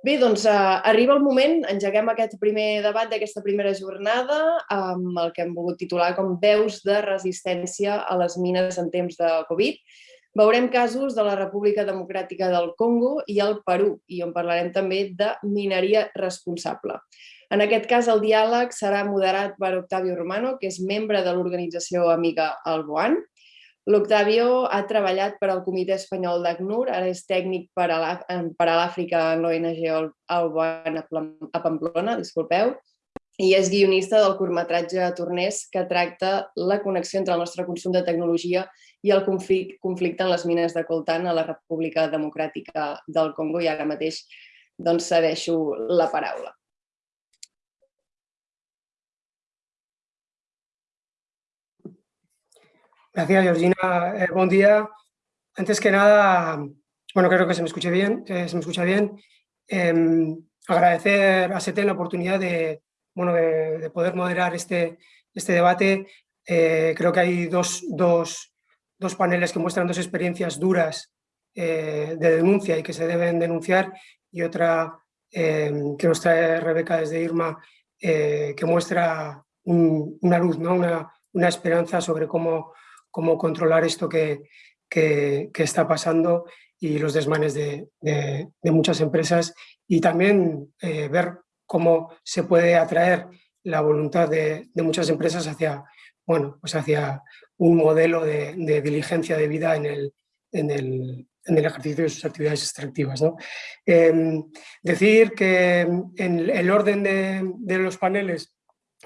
Bé, doncs uh, arriba el moment, engeguem aquest primer debat d'aquesta primera jornada amb el que hem volgut titular com veus de resistència a les mines en temps de Covid. Veurem casos de la República Democràtica del Congo i el Perú, i on parlarem també de mineria responsable. En aquest cas, el diàleg serà moderat per Octavio Romano, que és membre de l'organització amiga Alboan, L'Octavio ha treballat per al Comitè Espanyol d'ACNUR, ara és tècnic per a l'Àfrica en l'ONG Alban a Pamplona, disculpeu, i és guionista del curtmetratge Torners que tracta la connexió entre el nostre consum de tecnologia i el conflicte en les mines de coltan a la República Democràtica del Congo i ara mateix doncs, cedeixo la paraula. Gracias, Georgina. Eh, buen día. Antes que nada, bueno, creo que se me escuche bien, se me escucha bien. Em, agradecer a SETEN la oportunidad de, bueno, de, poder moderar este, este debate. Eh, creo que hay dos, dos, dos, paneles que muestran dos experiencias duras eh, de denuncia y que se deben denunciar y otra em, que nos trae Rebeca desde Irma que muestra una luz, ¿no? una, una esperanza sobre cómo cómo controlar esto que, que, está pasando y los desmanes de, muchas empresas y también eh, ver cómo se puede atraer la voluntad de, muchas empresas hacia, bueno, pues hacia un modelo de, diligencia de vida en el, en el, ejercicio de sus actividades extractivas. ¿no? Em, decir que en el orden de, los paneles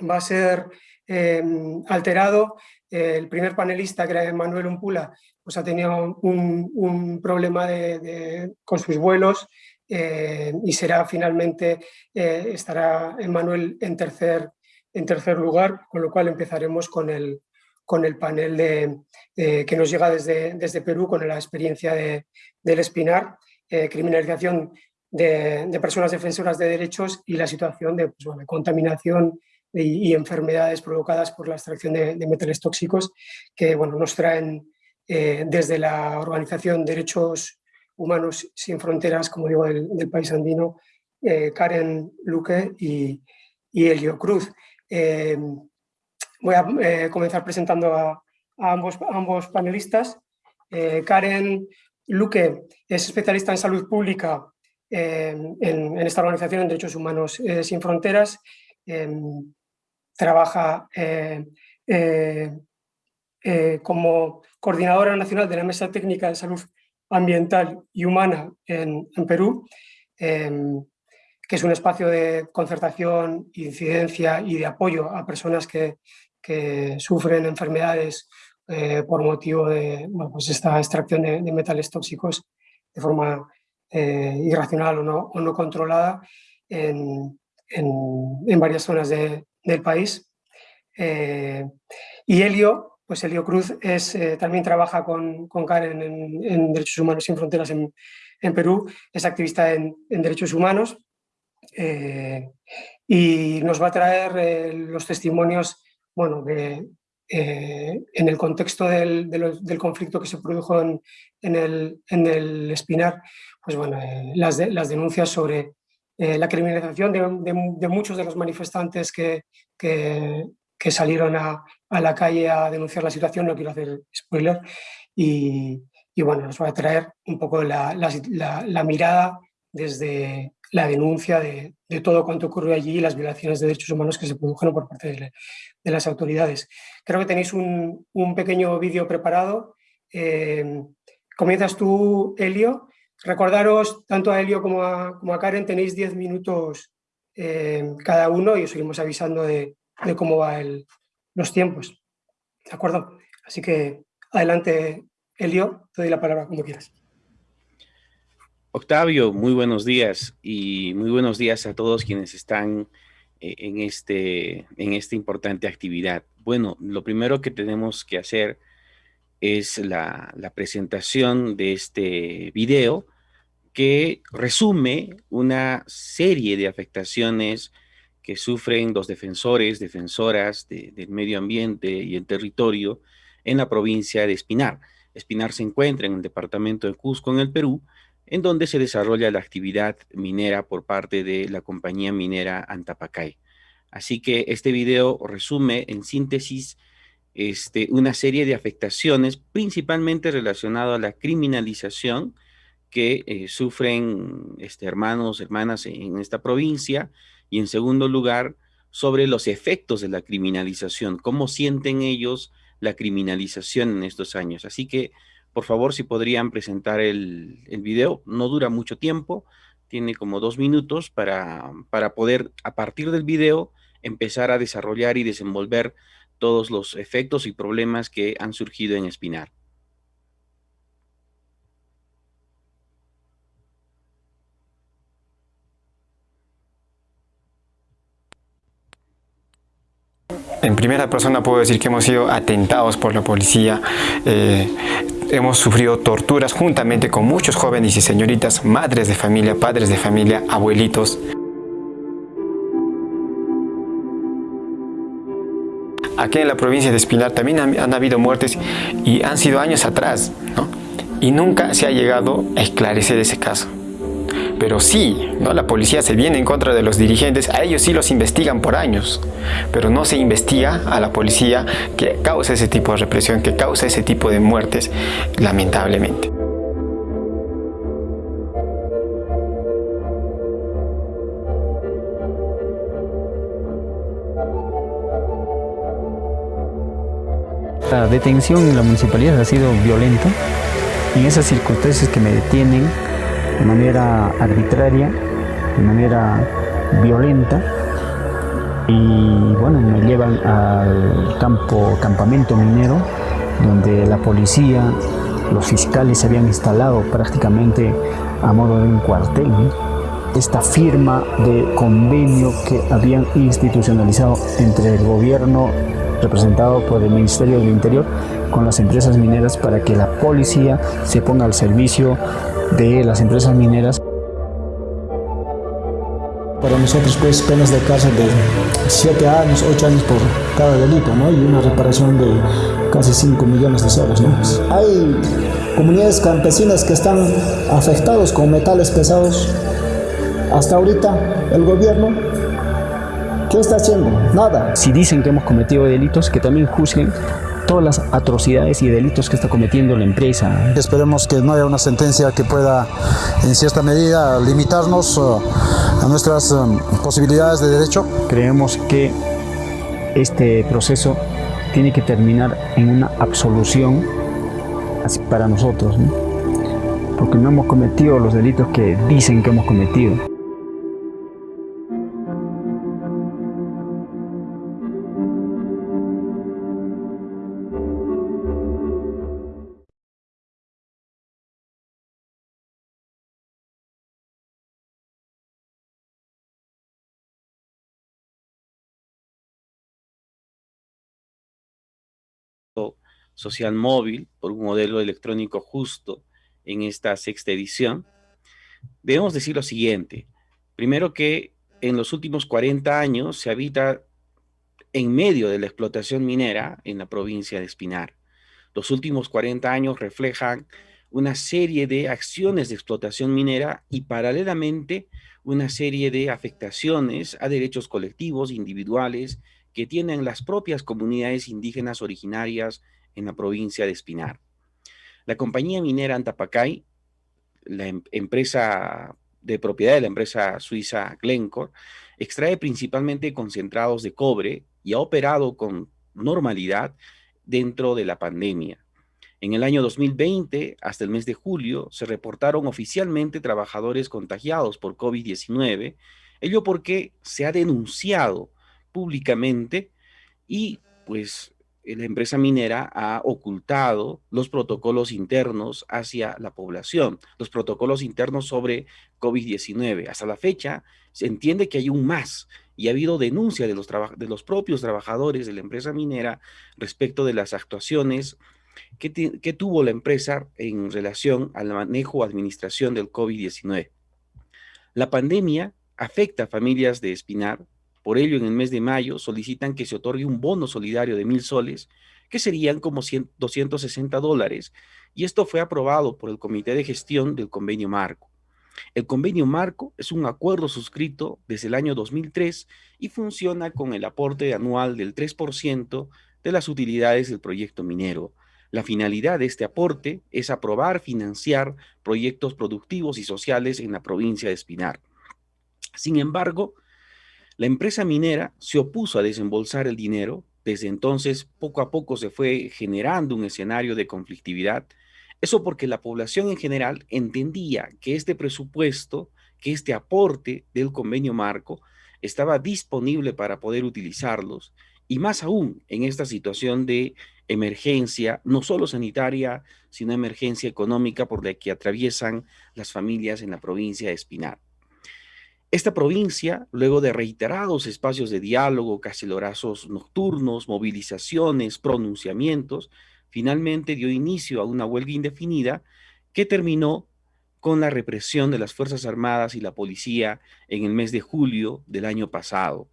va a ser em, alterado el primer panelista, que era Manuel Umpula, pues ha tenido un, problema con sus vuelos eh, y será finalmente, eh, estará Manuel en tercer, en tercer lugar, con lo cual empezaremos con el, con el panel de, que nos llega desde, desde Perú con la experiencia de, del Espinar, eh, criminalización de, personas defensoras de derechos y la situación de, pues, de contaminación y, enfermedades provocadas por la extracción de, metales tóxicos que bueno, nos traen eh, desde la Organización Derechos Humanos Sin Fronteras, como digo, del, país andino, eh, Karen Luque y, Elio Cruz. Eh, voy a comenzar presentando a, ambos, ambos, panelistas. Karen Luque es especialista en salud pública en, en, esta organización en Derechos Humanos Sin Fronteras trabaja eh, eh, eh, como coordinadora nacional de la Mesa Técnica de Salud Ambiental y Humana en, Perú, em, que es un espacio de concertación, incidencia y de apoyo a personas que, sufren enfermedades por motivo de pues esta extracción de, metales tóxicos de forma irracional o no, controlada en, en varias zonas de, del país. Eh, y Helio, pues Helio Cruz es, eh, también trabaja con, con Karen en, Derechos Humanos Sin Fronteras en, Perú, es activista en, derechos humanos eh, y nos va a traer los testimonios bueno, en el contexto del, conflicto que se produjo en, el, el Espinar, pues bueno, las, las denuncias sobre eh, la criminalización de, muchos de los manifestantes que, que, salieron a, la calle a denunciar la situación, no quiero hacer spoiler, y, bueno, nos va a traer un poco la, la, mirada desde la denuncia de, todo cuanto ocurrió allí y las violaciones de derechos humanos que se produjeron por parte de, las autoridades. Creo que tenéis un, un pequeño vídeo preparado. Eh, comienzas tú, Elio, Recordaros, tanto a Helio como a, como a Karen, tenéis 10 minutos eh, cada uno y os seguimos avisando de, cómo van los tiempos. ¿De acuerdo? Así que adelante, Helio, te doy la palabra cuando quieras. Octavio, muy buenos días y muy buenos días a todos quienes están eh, en, este, en esta importante actividad. Bueno, lo primero que tenemos que hacer es la, la presentación de este video que resume una serie de afectaciones que sufren los defensores, defensoras del medio ambiente y el territorio en la provincia de Espinar. Espinar se encuentra en el departamento de Cusco, en el Perú, en donde se desarrolla la actividad minera por parte de la compañía minera Antapacay. Así que este video resume en síntesis este, una serie de afectaciones principalmente relacionadas a la criminalización que eh, sufren este, hermanos, hermanas en esta provincia y en segundo lugar sobre los efectos de la criminalización, cómo sienten ellos la criminalización en estos años. Así que, por favor, si podrían presentar el, el video, no dura mucho tiempo, tiene como dos minutos para, para poder, a partir del video, empezar a desarrollar y desenvolver todos los efectos y problemas que han surgido en Espinar. En primera persona puedo decir que hemos sido atentados por la policía, eh, hemos sufrido torturas juntamente con muchos jóvenes y señoritas, madres de familia, padres de familia, abuelitos. Aquí en la provincia de Espinar también han, habido muertes y han sido años atrás, ¿no? Y nunca se ha llegado a esclarecer ese caso. Pero sí, ¿no? la policía se viene en contra de los dirigentes, a ellos sí los investigan por años, pero no se investiga a la policía que causa ese tipo de represión, que causa ese tipo de muertes, lamentablemente. La detención en la municipalidad ha sido violenta. En esas circunstancias que me detienen de manera arbitraria, de manera violenta, y bueno, me llevan al campo, campamento minero, donde la policía, los fiscales se habían instalado prácticamente a modo de un cuartel. Esta firma de convenio que habían institucionalizado entre el gobierno representado por el Ministerio del Interior con las empresas mineras para que la policía se ponga al servicio de las empresas mineras. Para nosotros pues penas de cárcel de 7 años, 8 años por cada delito ¿no? y una reparación de casi 5 millones de soles. ¿no? Hay comunidades campesinas que están afectados con metales pesados. Hasta ahorita el gobierno ¿Qué está haciendo? Nada. Si dicen que hemos cometido delitos, que también juzguen todas las atrocidades y delitos que está cometiendo la empresa. Esperemos que no haya una sentencia que pueda, en cierta medida, limitarnos uh, a nuestras um, posibilidades de derecho. Creemos que este proceso tiene que terminar en una absolución para nosotros, porque no hemos cometido los delitos que dicen que hemos cometido. Social móvil por un modelo electrónico justo en esta sexta edición, debemos decir lo siguiente. Primero que en los últimos 40 años se habita en medio de la explotación minera en la provincia de Espinar. Los últimos 40 años reflejan una serie de acciones de explotación minera y paralelamente una serie de afectaciones a derechos colectivos, individuales, que tienen las propias comunidades indígenas originarias en la provincia de Espinar. La compañía minera Antapacay, la em, empresa de propiedad de la empresa suiza Glencore, extrae principalmente concentrados de cobre y ha operado con normalidad dentro de la pandemia. En el año 2020, hasta el mes de julio, se reportaron oficialmente trabajadores contagiados por COVID-19, ello porque se ha denunciado públicamente y pues la empresa minera ha ocultado los protocolos internos hacia la población, los protocolos internos sobre COVID-19. Hasta la fecha se entiende que hay un más y ha habido denuncia de los, de los propios trabajadores de la empresa minera respecto de las actuaciones que, que tuvo la empresa en relación al manejo o administración del COVID-19. La pandemia afecta a familias de Espinar, por ello, en el mes de mayo solicitan que se otorgue un bono solidario de mil soles que serían como 260 dólares, y esto fue aprobado por el Comité de Gestión del Convenio Marco. El Convenio Marco es un acuerdo suscrito desde el año 2003 y funciona con el aporte anual del 3% de las utilidades del proyecto minero. La finalidad de este aporte es aprobar, financiar proyectos productivos y sociales en la provincia de Espinar. Sin embargo, la empresa minera se opuso a desembolsar el dinero. Desde entonces, poco a poco se fue generando un escenario de conflictividad. Eso porque la población en general entendía que este presupuesto, que este aporte del convenio marco estaba disponible para poder utilizarlos y más aún en esta situación de emergencia, no solo sanitaria, sino emergencia económica por la que atraviesan las familias en la provincia de Espinar. Esta provincia, luego de reiterados espacios de diálogo, cacelorazos nocturnos, movilizaciones, pronunciamientos, finalmente dio inicio a una huelga indefinida que terminó con la represión de las Fuerzas Armadas y la policía en el mes de julio del año pasado.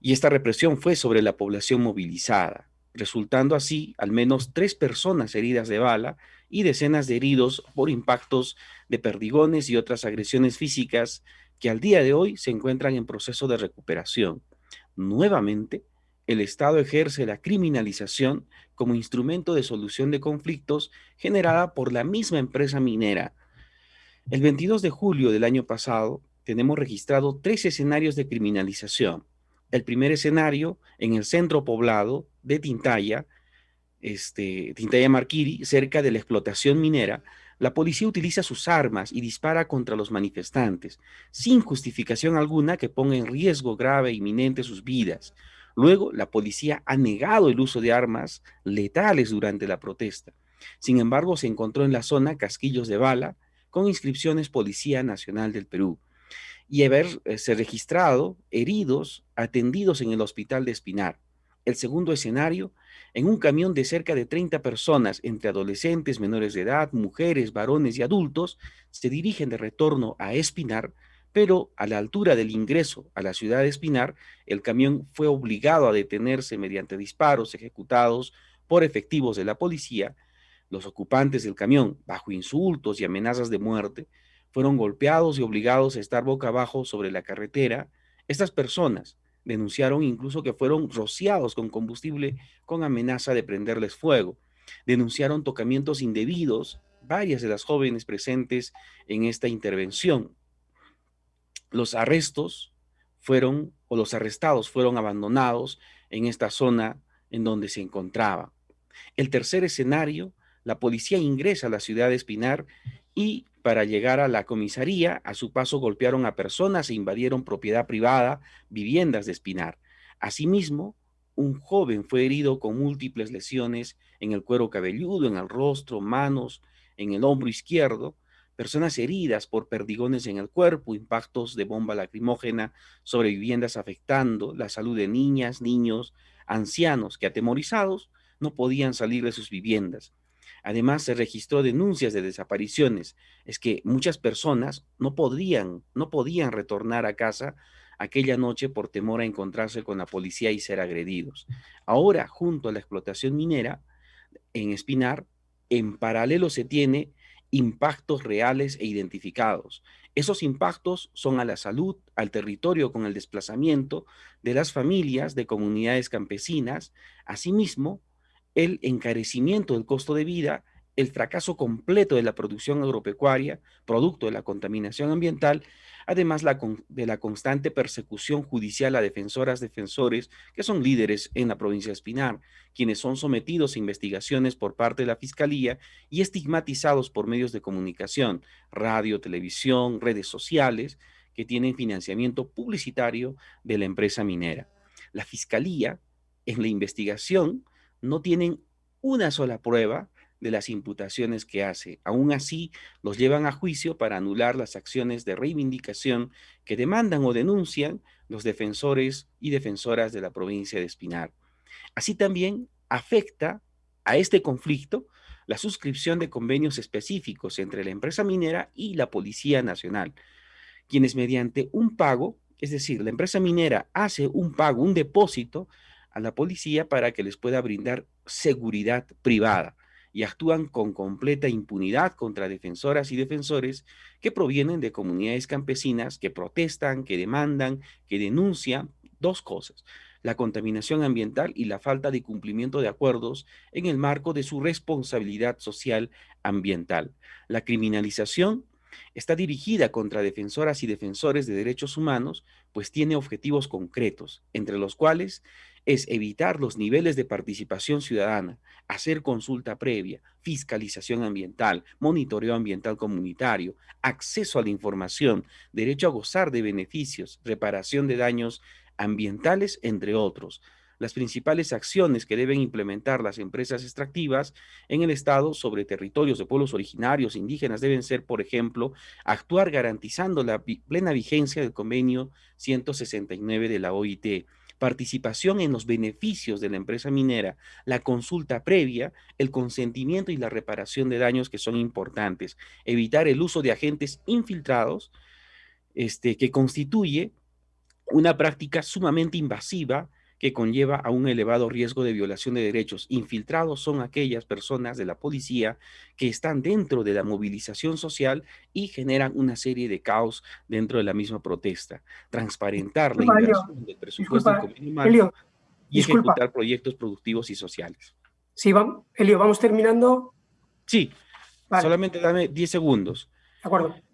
Y esta represión fue sobre la población movilizada, resultando así al menos tres personas heridas de bala y decenas de heridos por impactos de perdigones y otras agresiones físicas que al día de hoy se encuentran en proceso de recuperación. Nuevamente, el Estado ejerce la criminalización como instrumento de solución de conflictos generada por la misma empresa minera. El 22 de julio del año pasado tenemos registrado tres escenarios de criminalización. El primer escenario en el centro poblado de Tintaya, este, Tintaya Marquiri, cerca de la explotación minera, la policía utiliza sus armas y dispara contra los manifestantes, sin justificación alguna que ponga en riesgo grave e inminente sus vidas. Luego, la policía ha negado el uso de armas letales durante la protesta. Sin embargo, se encontró en la zona casquillos de bala con inscripciones Policía Nacional del Perú y haberse registrado heridos atendidos en el hospital de Espinar. El segundo escenario en un camión de cerca de 30 personas, entre adolescentes, menores de edad, mujeres, varones y adultos, se dirigen de retorno a Espinar, pero a la altura del ingreso a la ciudad de Espinar, el camión fue obligado a detenerse mediante disparos ejecutados por efectivos de la policía. Los ocupantes del camión, bajo insultos y amenazas de muerte, fueron golpeados y obligados a estar boca abajo sobre la carretera. Estas personas, Denunciaron incluso que fueron rociados con combustible con amenaza de prenderles fuego. Denunciaron tocamientos indebidos varias de las jóvenes presentes en esta intervención. Los arrestos fueron, o los arrestados fueron abandonados en esta zona en donde se encontraba. El tercer escenario, la policía ingresa a la ciudad de Espinar y para llegar a la comisaría, a su paso golpearon a personas e invadieron propiedad privada, viviendas de Espinar. Asimismo, un joven fue herido con múltiples lesiones en el cuero cabelludo, en el rostro, manos, en el hombro izquierdo, personas heridas por perdigones en el cuerpo, impactos de bomba lacrimógena sobre viviendas afectando la salud de niñas, niños, ancianos que atemorizados no podían salir de sus viviendas. Además, se registró denuncias de desapariciones. Es que muchas personas no podían, no podían retornar a casa aquella noche por temor a encontrarse con la policía y ser agredidos. Ahora, junto a la explotación minera en Espinar, en paralelo se tiene impactos reales e identificados. Esos impactos son a la salud, al territorio con el desplazamiento de las familias de comunidades campesinas, asimismo el encarecimiento del costo de vida, el fracaso completo de la producción agropecuaria, producto de la contaminación ambiental, además de la constante persecución judicial a defensoras, defensores, que son líderes en la provincia de Espinar, quienes son sometidos a investigaciones por parte de la Fiscalía y estigmatizados por medios de comunicación, radio, televisión, redes sociales, que tienen financiamiento publicitario de la empresa minera. La Fiscalía, en la investigación, no tienen una sola prueba de las imputaciones que hace. Aún así, los llevan a juicio para anular las acciones de reivindicación que demandan o denuncian los defensores y defensoras de la provincia de Espinar. Así también afecta a este conflicto la suscripción de convenios específicos entre la empresa minera y la Policía Nacional, quienes mediante un pago, es decir, la empresa minera hace un pago, un depósito a la policía para que les pueda brindar seguridad privada y actúan con completa impunidad contra defensoras y defensores que provienen de comunidades campesinas que protestan, que demandan, que denuncian dos cosas, la contaminación ambiental y la falta de cumplimiento de acuerdos en el marco de su responsabilidad social ambiental. La criminalización está dirigida contra defensoras y defensores de derechos humanos, pues tiene objetivos concretos, entre los cuales es evitar los niveles de participación ciudadana, hacer consulta previa, fiscalización ambiental, monitoreo ambiental comunitario, acceso a la información, derecho a gozar de beneficios, reparación de daños ambientales, entre otros. Las principales acciones que deben implementar las empresas extractivas en el Estado sobre territorios de pueblos originarios indígenas deben ser, por ejemplo, actuar garantizando la plena vigencia del convenio 169 de la OIT, participación en los beneficios de la empresa minera, la consulta previa, el consentimiento y la reparación de daños que son importantes, evitar el uso de agentes infiltrados, este, que constituye una práctica sumamente invasiva que conlleva a un elevado riesgo de violación de derechos. Infiltrados son aquellas personas de la policía que están dentro de la movilización social y generan una serie de caos dentro de la misma protesta. Transparentar la inversión del presupuesto del y ejecutar proyectos productivos y sociales. Sí, vamos, Elio, vamos terminando. Sí, solamente dame 10 segundos. De acuerdo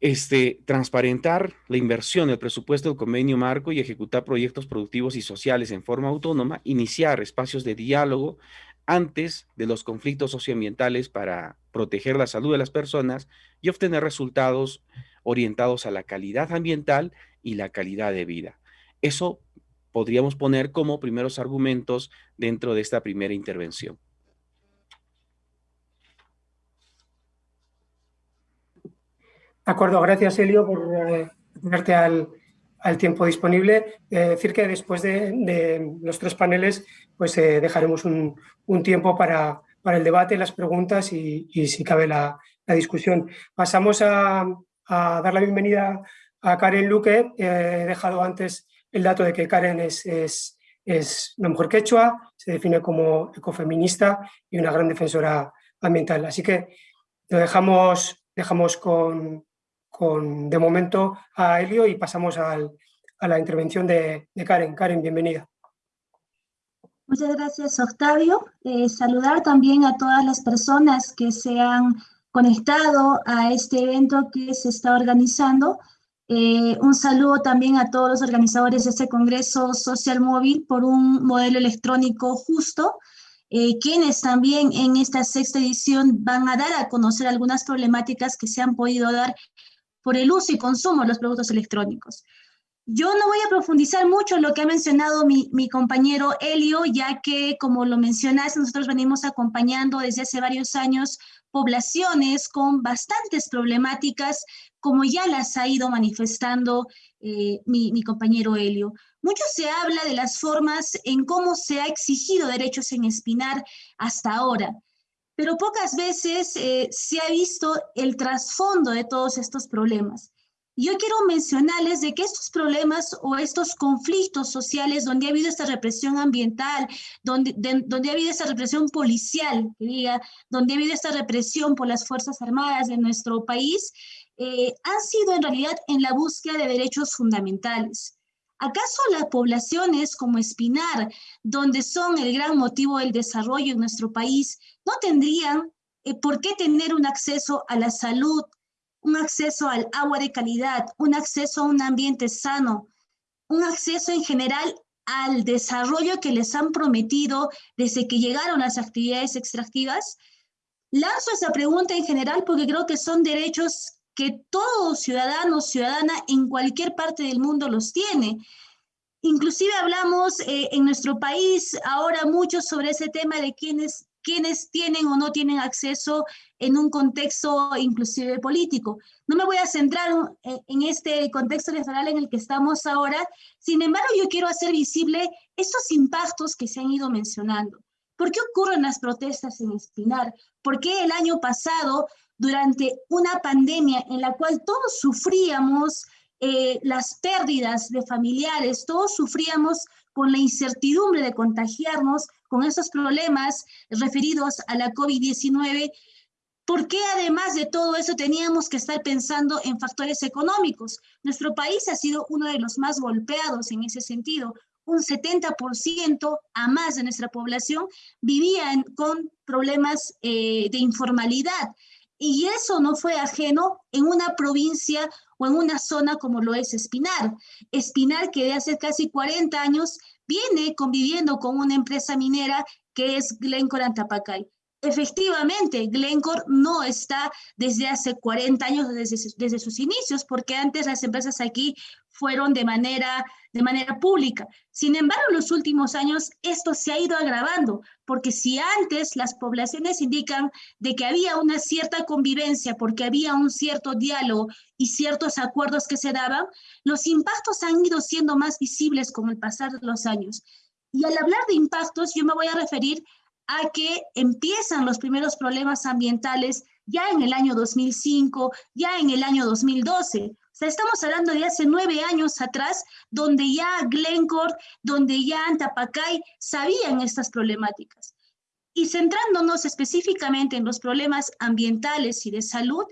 este, transparentar la inversión, el presupuesto del convenio marco y ejecutar proyectos productivos y sociales en forma autónoma, iniciar espacios de diálogo antes de los conflictos socioambientales para proteger la salud de las personas y obtener resultados orientados a la calidad ambiental y la calidad de vida. Eso podríamos poner como primeros argumentos dentro de esta primera intervención. De acuerdo, gracias Elio por eh, tenerte al, tiempo disponible. Eh, decir que después de, los tres paneles pues eh, dejaremos un, tiempo para, para, el debate, las preguntas y, si cabe la, discusión. Pasamos a, dar la bienvenida a Karen Luque. he dejado antes el dato de que Karen es, es, es una mujer quechua, se define como ecofeminista y una gran defensora ambiental. Así que lo dejamos, dejamos con, con, de momento a Elio y pasamos al, a la intervención de, de, Karen. Karen, bienvenida. Muchas gracias, Octavio. Eh, saludar también a todas las personas que se han conectado a este evento que se está organizando. Eh, un saludo también a todos los organizadores de este Congreso Social Móvil por un modelo electrónico justo, eh, quienes también en esta sexta edición van a dar a conocer algunas problemáticas que se han podido dar por el uso y consumo de los productos electrónicos. Yo no voy a profundizar mucho en lo que ha mencionado mi, compañero Elio, ya que, como lo mencionaste, nosotros venimos acompañando desde hace varios años poblaciones con bastantes problemáticas, como ya las ha ido manifestando eh, mi, mi, compañero Helio. Mucho se habla de las formas en cómo se ha exigido derechos en Espinar hasta ahora pero pocas veces eh, se ha visto el trasfondo de todos estos problemas. Yo quiero mencionarles de que estos problemas o estos conflictos sociales donde ha habido esta represión ambiental, donde, donde ha habido esta represión policial, diga, donde ha habido esta represión por las Fuerzas Armadas de nuestro país, eh, han sido en realidad en la búsqueda de derechos fundamentales. ¿Acaso las poblaciones como Espinar, donde son el gran motivo del desarrollo en nuestro país, no tendrían eh, por qué tener un acceso a la salud, un acceso al agua de calidad, un acceso a un ambiente sano, un acceso en general al desarrollo que les han prometido desde que llegaron las actividades extractivas? Lanzo esa pregunta en general porque creo que son derechos que todo ciudadano o ciudadana en cualquier parte del mundo los tiene. Inclusive hablamos eh, en nuestro país ahora mucho sobre ese tema de quienes, quienes tienen o no tienen acceso en un contexto inclusive político. No me voy a centrar en este contexto electoral en el que estamos ahora, sin embargo yo quiero hacer visible estos impactos que se han ido mencionando. ¿Por qué ocurren las protestas en Espinar? ¿Por qué el año pasado durante una pandemia en la cual todos sufríamos eh, las pérdidas de familiares, todos sufríamos con la incertidumbre de contagiarnos con esos problemas referidos a la COVID-19, ¿Por qué además de todo eso teníamos que estar pensando en factores económicos? Nuestro país ha sido uno de los más golpeados en ese sentido. Un 70% a más de nuestra población vivía con problemas eh, de informalidad. Y eso no fue ajeno en una provincia o en una zona como lo es Espinar. Espinar, que de hace casi 40 años viene conviviendo con una empresa minera que es Glencore Antapacay. Efectivamente, Glencore no está desde hace 40 años, desde, sus inicios, porque antes las empresas aquí fueron de manera, de manera pública. Sin embargo, en los últimos años esto se ha ido agravando, porque si antes las poblaciones indican de que había una cierta convivencia, porque había un cierto diálogo y ciertos acuerdos que se daban, los impactos han ido siendo más visibles con el pasar de los años. Y al hablar de impactos, yo me voy a referir a que empiezan los primeros problemas ambientales ya en el año 2005, ya en el año 2012. O sea, estamos hablando de hace nueve años atrás, donde ya Glencore, donde ya Antapacay sabían estas problemáticas. Y centrándonos específicamente en los problemas ambientales y de salud,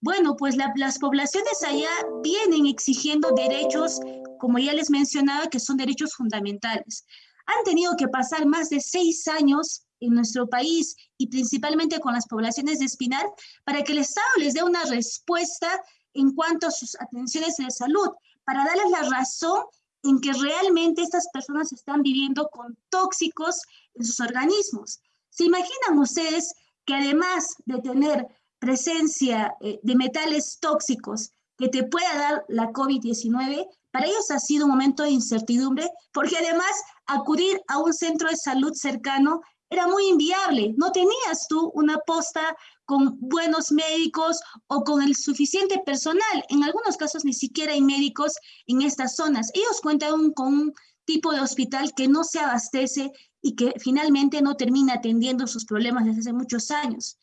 bueno, pues las poblaciones allá vienen exigiendo derechos, como ya les mencionaba, que son derechos fundamentales. Han tenido que pasar más de seis años en nuestro país y principalmente con las poblaciones de Espinar para que el Estado les dé una respuesta en cuanto a sus atenciones de salud, para darles la razón en que realmente estas personas están viviendo con tóxicos en sus organismos. ¿Se imaginan ustedes que además de tener presencia eh, de metales tóxicos que te pueda dar la COVID-19, para ellos ha sido un momento de incertidumbre, porque además acudir a un centro de salud cercano era muy inviable. No tenías tú una posta con buenos médicos o con el suficiente personal. En algunos casos ni siquiera hay médicos en estas zonas. Ellos cuentan con un tipo de hospital que no se abastece y que finalmente no termina atendiendo sus problemas desde hace muchos años.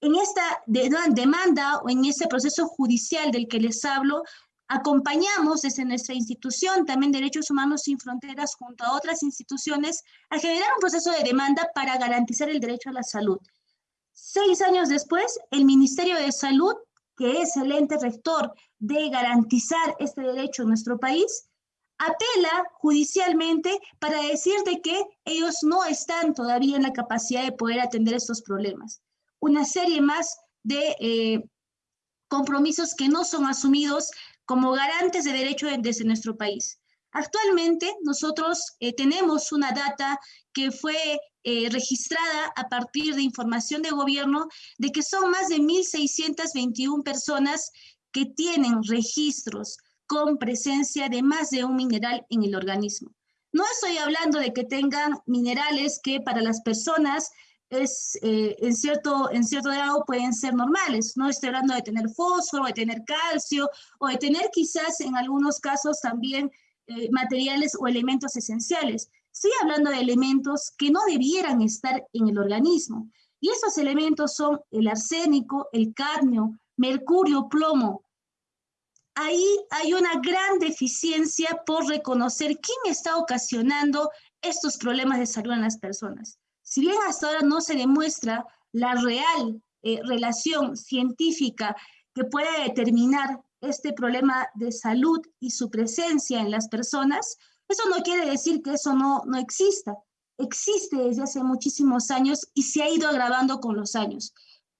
En esta demanda o en este proceso judicial del que les hablo, Acompañamos desde nuestra institución, también Derechos Humanos Sin Fronteras, junto a otras instituciones, a generar un proceso de demanda para garantizar el derecho a la salud. Seis años después, el Ministerio de Salud, que es el ente rector de garantizar este derecho en nuestro país, apela judicialmente para decir de que ellos no están todavía en la capacidad de poder atender estos problemas. Una serie más de eh, compromisos que no son asumidos como garantes de derecho desde nuestro país. Actualmente nosotros eh, tenemos una data que fue eh, registrada a partir de información de gobierno de que son más de 1.621 personas que tienen registros con presencia de más de un mineral en el organismo. No estoy hablando de que tengan minerales que para las personas es, eh, en, cierto, en cierto grado pueden ser normales. No estoy hablando de tener fósforo, de tener calcio o de tener quizás en algunos casos también eh, materiales o elementos esenciales. Estoy hablando de elementos que no debieran estar en el organismo. Y esos elementos son el arsénico, el cadmio, mercurio, plomo. Ahí hay una gran deficiencia por reconocer quién está ocasionando estos problemas de salud en las personas. Si bien hasta ahora no se demuestra la real eh, relación científica que pueda determinar este problema de salud y su presencia en las personas, eso no quiere decir que eso no, no exista. Existe desde hace muchísimos años y se ha ido agravando con los años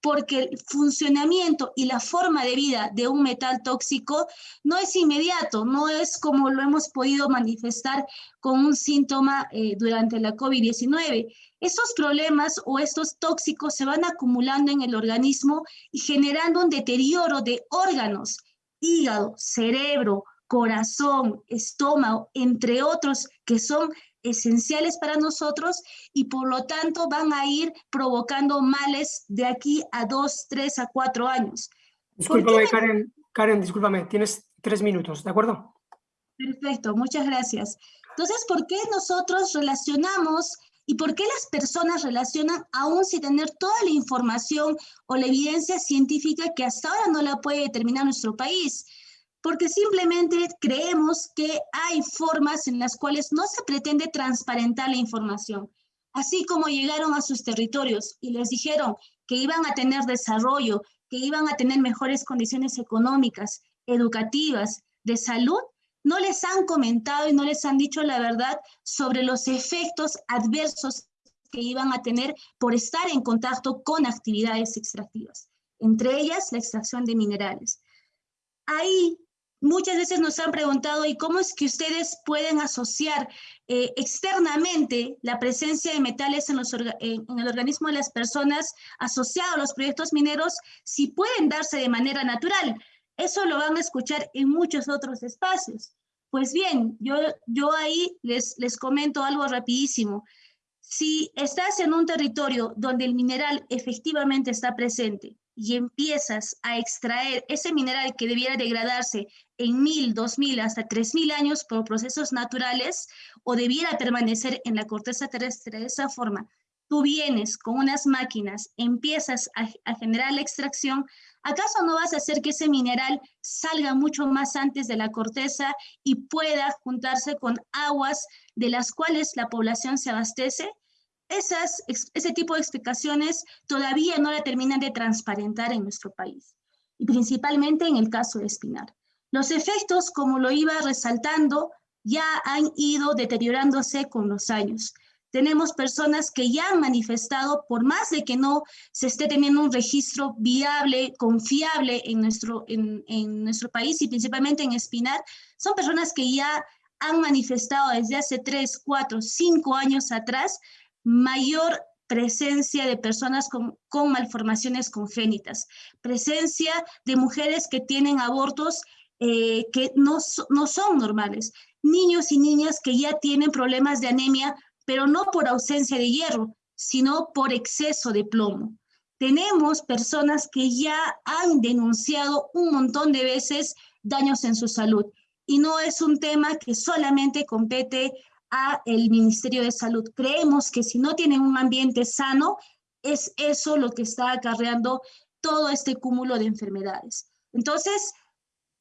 porque el funcionamiento y la forma de vida de un metal tóxico no es inmediato, no es como lo hemos podido manifestar con un síntoma eh, durante la COVID-19. Esos problemas o estos tóxicos se van acumulando en el organismo y generando un deterioro de órganos, hígado, cerebro, corazón, estómago, entre otros que son esenciales para nosotros y por lo tanto van a ir provocando males de aquí a dos, tres, a cuatro años. Discúlpame, Karen, Karen, discúlpame, tienes tres minutos, ¿de acuerdo? Perfecto, muchas gracias. Entonces, ¿por qué nosotros relacionamos y por qué las personas relacionan aún sin tener toda la información o la evidencia científica que hasta ahora no la puede determinar nuestro país? Porque simplemente creemos que hay formas en las cuales no se pretende transparentar la información. Así como llegaron a sus territorios y les dijeron que iban a tener desarrollo, que iban a tener mejores condiciones económicas, educativas, de salud, no les han comentado y no les han dicho la verdad sobre los efectos adversos que iban a tener por estar en contacto con actividades extractivas, entre ellas la extracción de minerales. Ahí muchas veces nos han preguntado, ¿y cómo es que ustedes pueden asociar eh, externamente la presencia de metales en, en, el organismo de las personas asociado a los proyectos mineros si pueden darse de manera natural? Eso lo van a escuchar en muchos otros espacios. Pues bien, yo, yo ahí les, les comento algo rapidísimo. Si estás en un territorio donde el mineral efectivamente está presente y empiezas a extraer ese mineral que debiera degradarse en mil, dos mil, hasta tres mil años por procesos naturales o debiera permanecer en la corteza terrestre de esa forma, tú vienes con unas máquinas, empiezas a, a generar la extracción, ¿acaso no vas a hacer que ese mineral salga mucho más antes de la corteza y pueda juntarse con aguas de las cuales la población se abastece? Esas, ese tipo de explicaciones todavía no la terminan de transparentar en nuestro país, y principalmente en el caso de Espinar. Los efectos, como lo iba resaltando, ya han ido deteriorándose con los años tenemos personas que ya han manifestado, por más de que no se esté teniendo un registro viable, confiable en nuestro, en, en nuestro país y principalmente en Espinar, son personas que ya han manifestado desde hace tres, cuatro, cinco años atrás mayor presencia de personas con, malformaciones congénitas, presencia de mujeres que tienen abortos eh, que no, no son normales, niños y niñas que ya tienen problemas de anemia pero no por ausencia de hierro, sino por exceso de plomo. Tenemos personas que ya han denunciado un montón de veces daños en su salud y no es un tema que solamente compete el Ministerio de Salud. Creemos que si no tienen un ambiente sano, es eso lo que está acarreando todo este cúmulo de enfermedades. Entonces,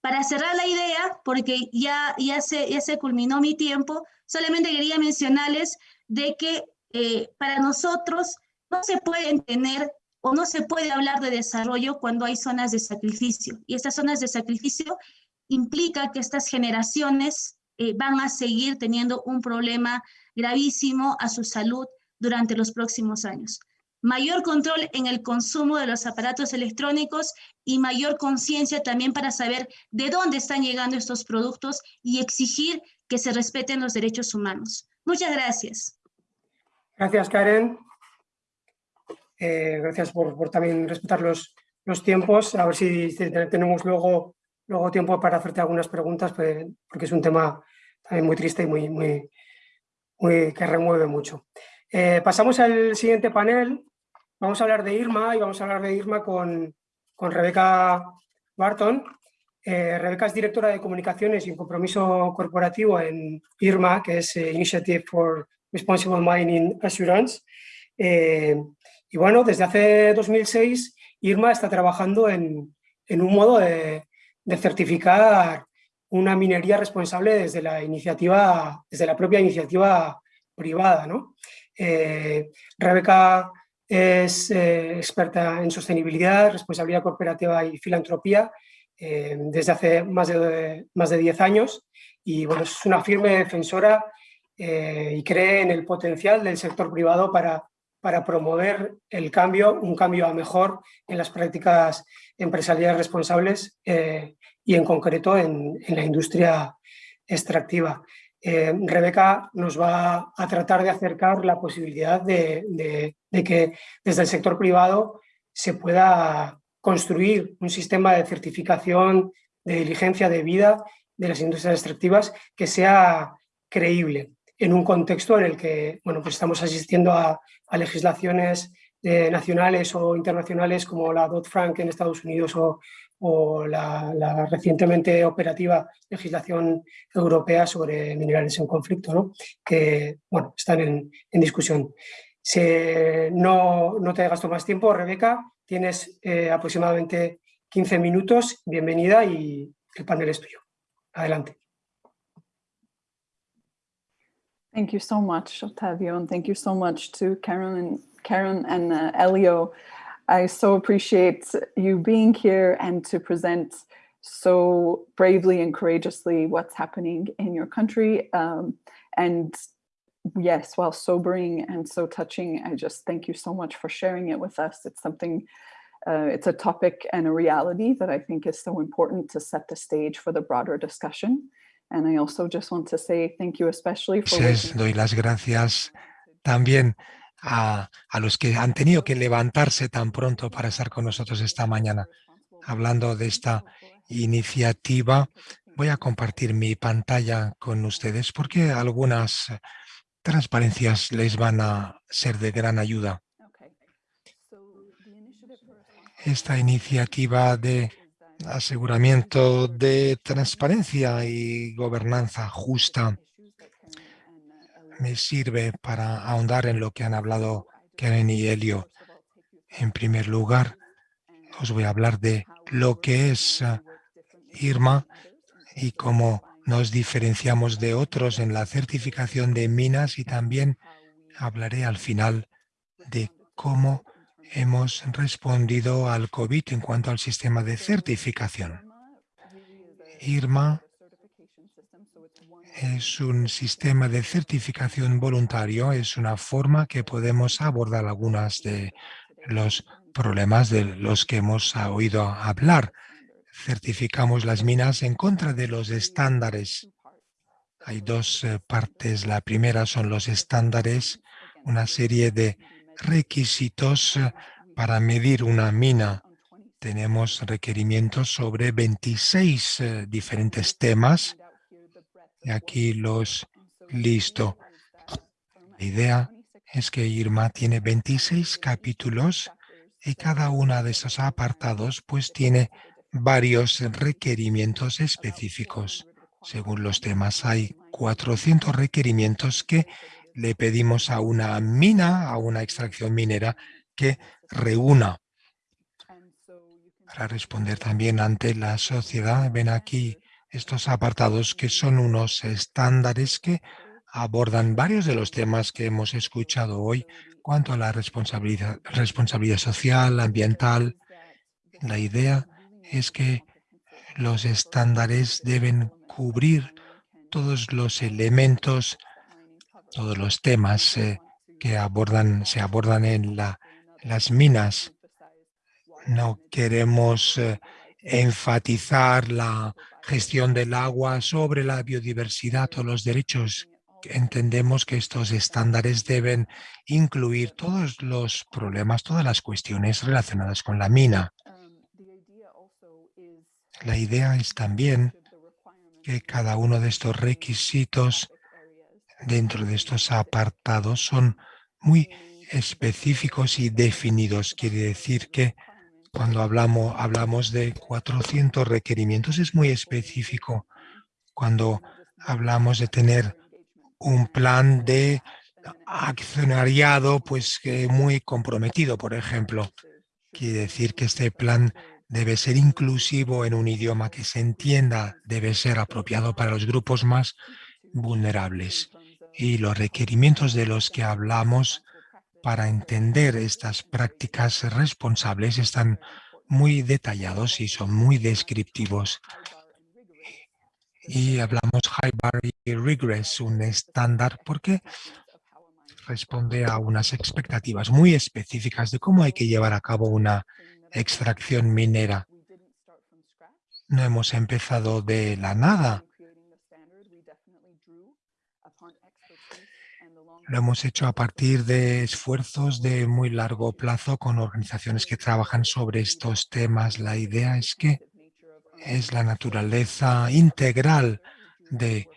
para cerrar la idea, porque ya, ya, se, ya se culminó mi tiempo, solamente quería mencionarles de que eh, para nosotros no se pueden tener o no se puede hablar de desarrollo cuando hay zonas de sacrificio. Y estas zonas de sacrificio implica que estas generaciones eh, van a seguir teniendo un problema gravísimo a su salud durante los próximos años. Mayor control en el consumo de los aparatos electrónicos y mayor conciencia también para saber de dónde están llegando estos productos y exigir que se respeten los derechos humanos. Muchas gracias. Gracias, Karen. Eh, gracias por, también respetar los, los, tiempos. A ver si tenemos luego, luego tiempo para hacerte algunas preguntas, pues, porque es un tema también muy triste y muy, muy, que remueve mucho. Eh, pasamos al siguiente panel. Vamos a hablar de Irma y vamos a hablar de Irma con, con Rebeca Barton. Eh, Rebeca es directora de comunicaciones y compromiso corporativo en IRMA, que es eh, Initiative for Responsible Mining Assurance. Eh, y bueno, desde hace 2006 IRMA está trabajando en, un modo de, certificar una minería responsable desde la iniciativa, desde la propia iniciativa privada. ¿no? Rebeca es experta en sostenibilidad, responsabilidad corporativa y filantropía eh, desde hace más de, más de 10 años y bueno, es una firme defensora eh, y cree en el potencial del sector privado para, para promover el cambio, un cambio a mejor en las prácticas empresariales responsables eh, y en concreto en, la industria extractiva. Rebeca nos va a tratar de acercar la posibilidad de que desde el sector privado se pueda construir un sistema de certificación, de diligencia de vida de las industrias extractivas que sea creíble en un contexto en el que bueno, pues estamos asistiendo a, legislaciones nacionales o internacionales como la Dodd-Frank en Estados Unidos o, la, recientemente operativa legislación europea sobre minerales en conflicto, ¿no? que bueno, están en, discusión. no, no te gasto más tiempo, Rebeca, Tienes eh, aproximadamente 15 minutos. Bienvenida y el panel es tuyo. Adelante. Thank you so much, Octavio, and thank you so much to Karen and Karen and uh, Elio. I so appreciate you being here and to present so bravely and courageously what's happening in your country. Um, and yes, while sobering and so touching, I just thank you so much for sharing it with us. It's something, uh, it's a topic and a reality that I think is so important to set the stage for the broader discussion. And I also just want to say thank you especially for... doy las gracias también a, a los que han tenido que levantarse tan pronto para estar con nosotros esta mañana. Hablando de esta iniciativa, voy a compartir mi pantalla con ustedes porque algunas transparencias les van a ser de gran ayuda. Esta iniciativa de aseguramiento de transparencia y gobernanza justa me sirve para ahondar en lo que han hablado Karen y Elio. En primer lugar, os voy a hablar de lo que es ah, IRMA y cómo nos diferenciamos de otros en la certificación de minas y también hablaré al final de cómo hemos respondido al COVID en cuanto al sistema de certificación. IRMA es un sistema de certificación voluntario, es una forma que podemos abordar algunas de los problemas de los que hemos oído hablar. Certificamos las minas en contra de los estándares. Hay dos eh, partes. La primera son los estándares, una serie de requisitos para medir una mina. Tenemos requerimientos sobre 26 eh, diferentes temas. Y aquí los listo. La idea es que Irma tiene 26 capítulos y cada uno de esos apartados pues tiene varios requerimientos específicos. Según los temas, hay 400 requerimientos que le pedimos a una mina, a una extracción minera, que reúna. Para responder también ante la sociedad, ven aquí estos apartados que son unos estándares que abordan varios de los temas que hemos escuchado hoy cuanto a la responsabilidad, responsabilidad social, ambiental. La idea es que los estándares deben cubrir todos los elementos, todos los temas eh, que abordan, se abordan en la, las minas. No queremos eh, enfatizar la gestión del agua sobre la biodiversidad o los derechos. Entendemos que estos estándares deben incluir todos los problemas, todas las cuestiones relacionadas con la mina. La idea es también que cada uno de estos requisitos dentro de estos apartados son muy específicos y definidos. Quiere decir que cuando hablamos, hablamos de 400 requerimientos es muy específico. Cuando hablamos de tener un plan de accionariado pues muy comprometido, por ejemplo. Quiere decir que este plan debe ser inclusivo en un idioma que se entienda, debe ser apropiado para los grupos más vulnerables. Y los requerimientos de los que hablamos para entender estas prácticas responsables están muy detallados y son muy descriptivos. Y hablamos High Barrier Regress, un estándar, porque responde a unas expectativas muy específicas de cómo hay que llevar a cabo una extracción minera. No hemos empezado de la nada. Lo hemos hecho a partir de esfuerzos de muy largo plazo con organizaciones que trabajan sobre estos temas. La idea es que es la naturaleza integral de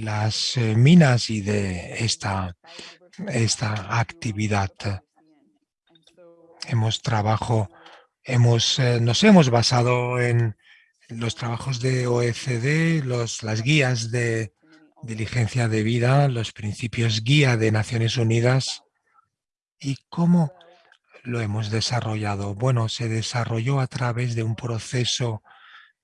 las eh, minas y de esta, esta actividad. Hemos trabajo, hemos, eh, nos hemos basado en los trabajos de OECD, los, las guías de diligencia de vida, los principios guía de Naciones Unidas y cómo lo hemos desarrollado. Bueno, se desarrolló a través de un proceso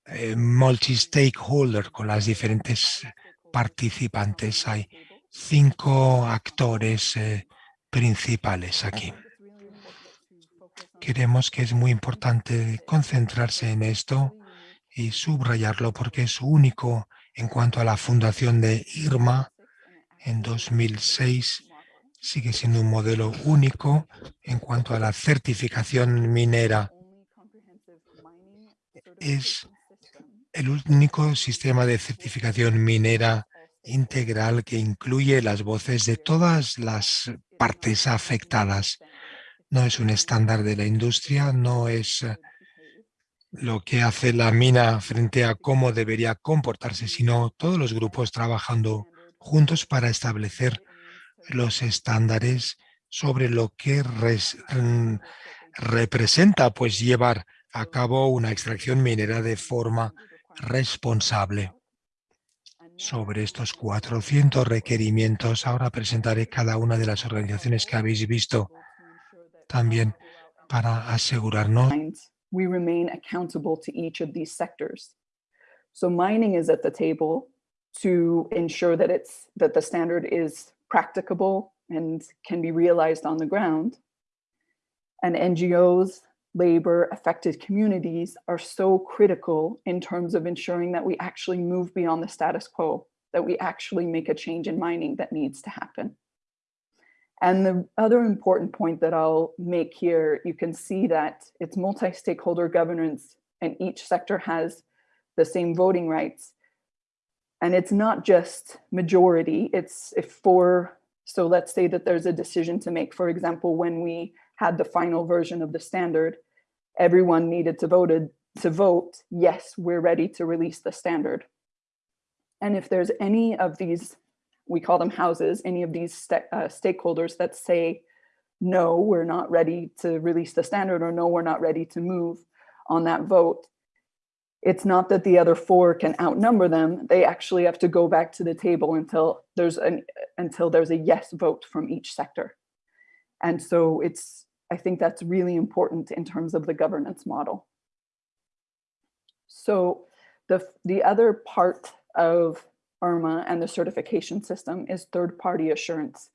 eh, multi-stakeholder con las diferentes participantes. Hay cinco actores eh, principales aquí. Queremos que es muy importante concentrarse en esto y subrayarlo porque es único en cuanto a la fundación de IRMA en 2006 sigue siendo un modelo único en cuanto a la certificación minera. Es el único sistema de certificación minera integral que incluye las voces de todas las partes afectadas. No es un estándar de la industria, no es lo que hace la mina frente a cómo debería comportarse, sino todos los grupos trabajando juntos para establecer los estándares sobre lo que mm, representa pues llevar a cabo una extracción minera de forma responsable. Sobre estos 400 requerimientos, ahora presentaré cada una de las organizaciones que habéis visto también para asegurarnos. We remain accountable to each of these sectors. So mining is at the table to ensure that it's that the standard is practicable and can be realized on the ground. And NGOs, labor, affected communities are so critical in terms of ensuring that we actually move beyond the status quo, that we actually make a change in mining that needs to happen. And the other important point that I'll make here, you can see that it's multi-stakeholder governance and each sector has the same voting rights. And it's not just majority, it's if for, so let's say that there's a decision to make, for example, when we had the final version of the standard, everyone needed to voted to vote, yes, we're ready to release the standard. And if there's any of these, we call them houses, any of these st uh, stakeholders that say, no, we're not ready to release the standard or no, we're not ready to move on that vote, it's not that the other four can outnumber them. They actually have to go back to the table until there's an until there's a yes vote from each sector. And so it's I think that's really important in terms of the governance model. So the the other part of IRMA and the certification system is third-party assurance.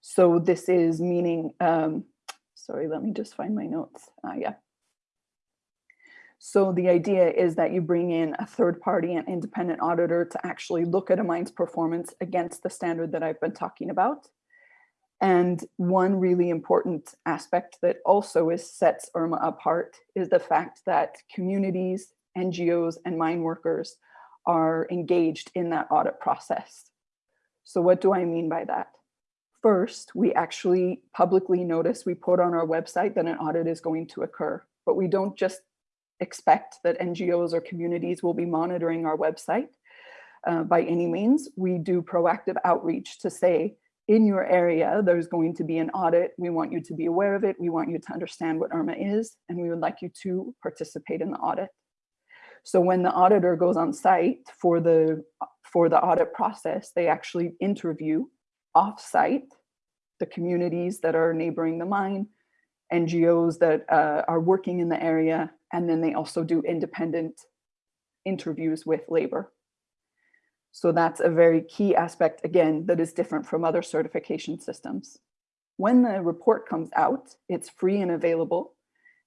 So this is meaning, um, sorry, let me just find my notes. Uh, yeah. So the idea is that you bring in a third party and independent auditor to actually look at a mine's performance against the standard that I've been talking about. And one really important aspect that also is sets IRMA apart is the fact that communities, NGOs, and mine workers are engaged in that audit process. So what do I mean by that? First, we actually publicly notice, we put on our website that an audit is going to occur, but we don't just expect that NGOs or communities will be monitoring our website uh, by any means. We do proactive outreach to say, in your area, there's going to be an audit. We want you to be aware of it. We want you to understand what IRMA is, and we would like you to participate in the audit. So when the auditor goes on site for the, for the audit process, they actually interview off-site the communities that are neighboring the mine, NGOs that uh, are working in the area, and then they also do independent interviews with labor. So that's a very key aspect, again, that is different from other certification systems. When the report comes out, it's free and available.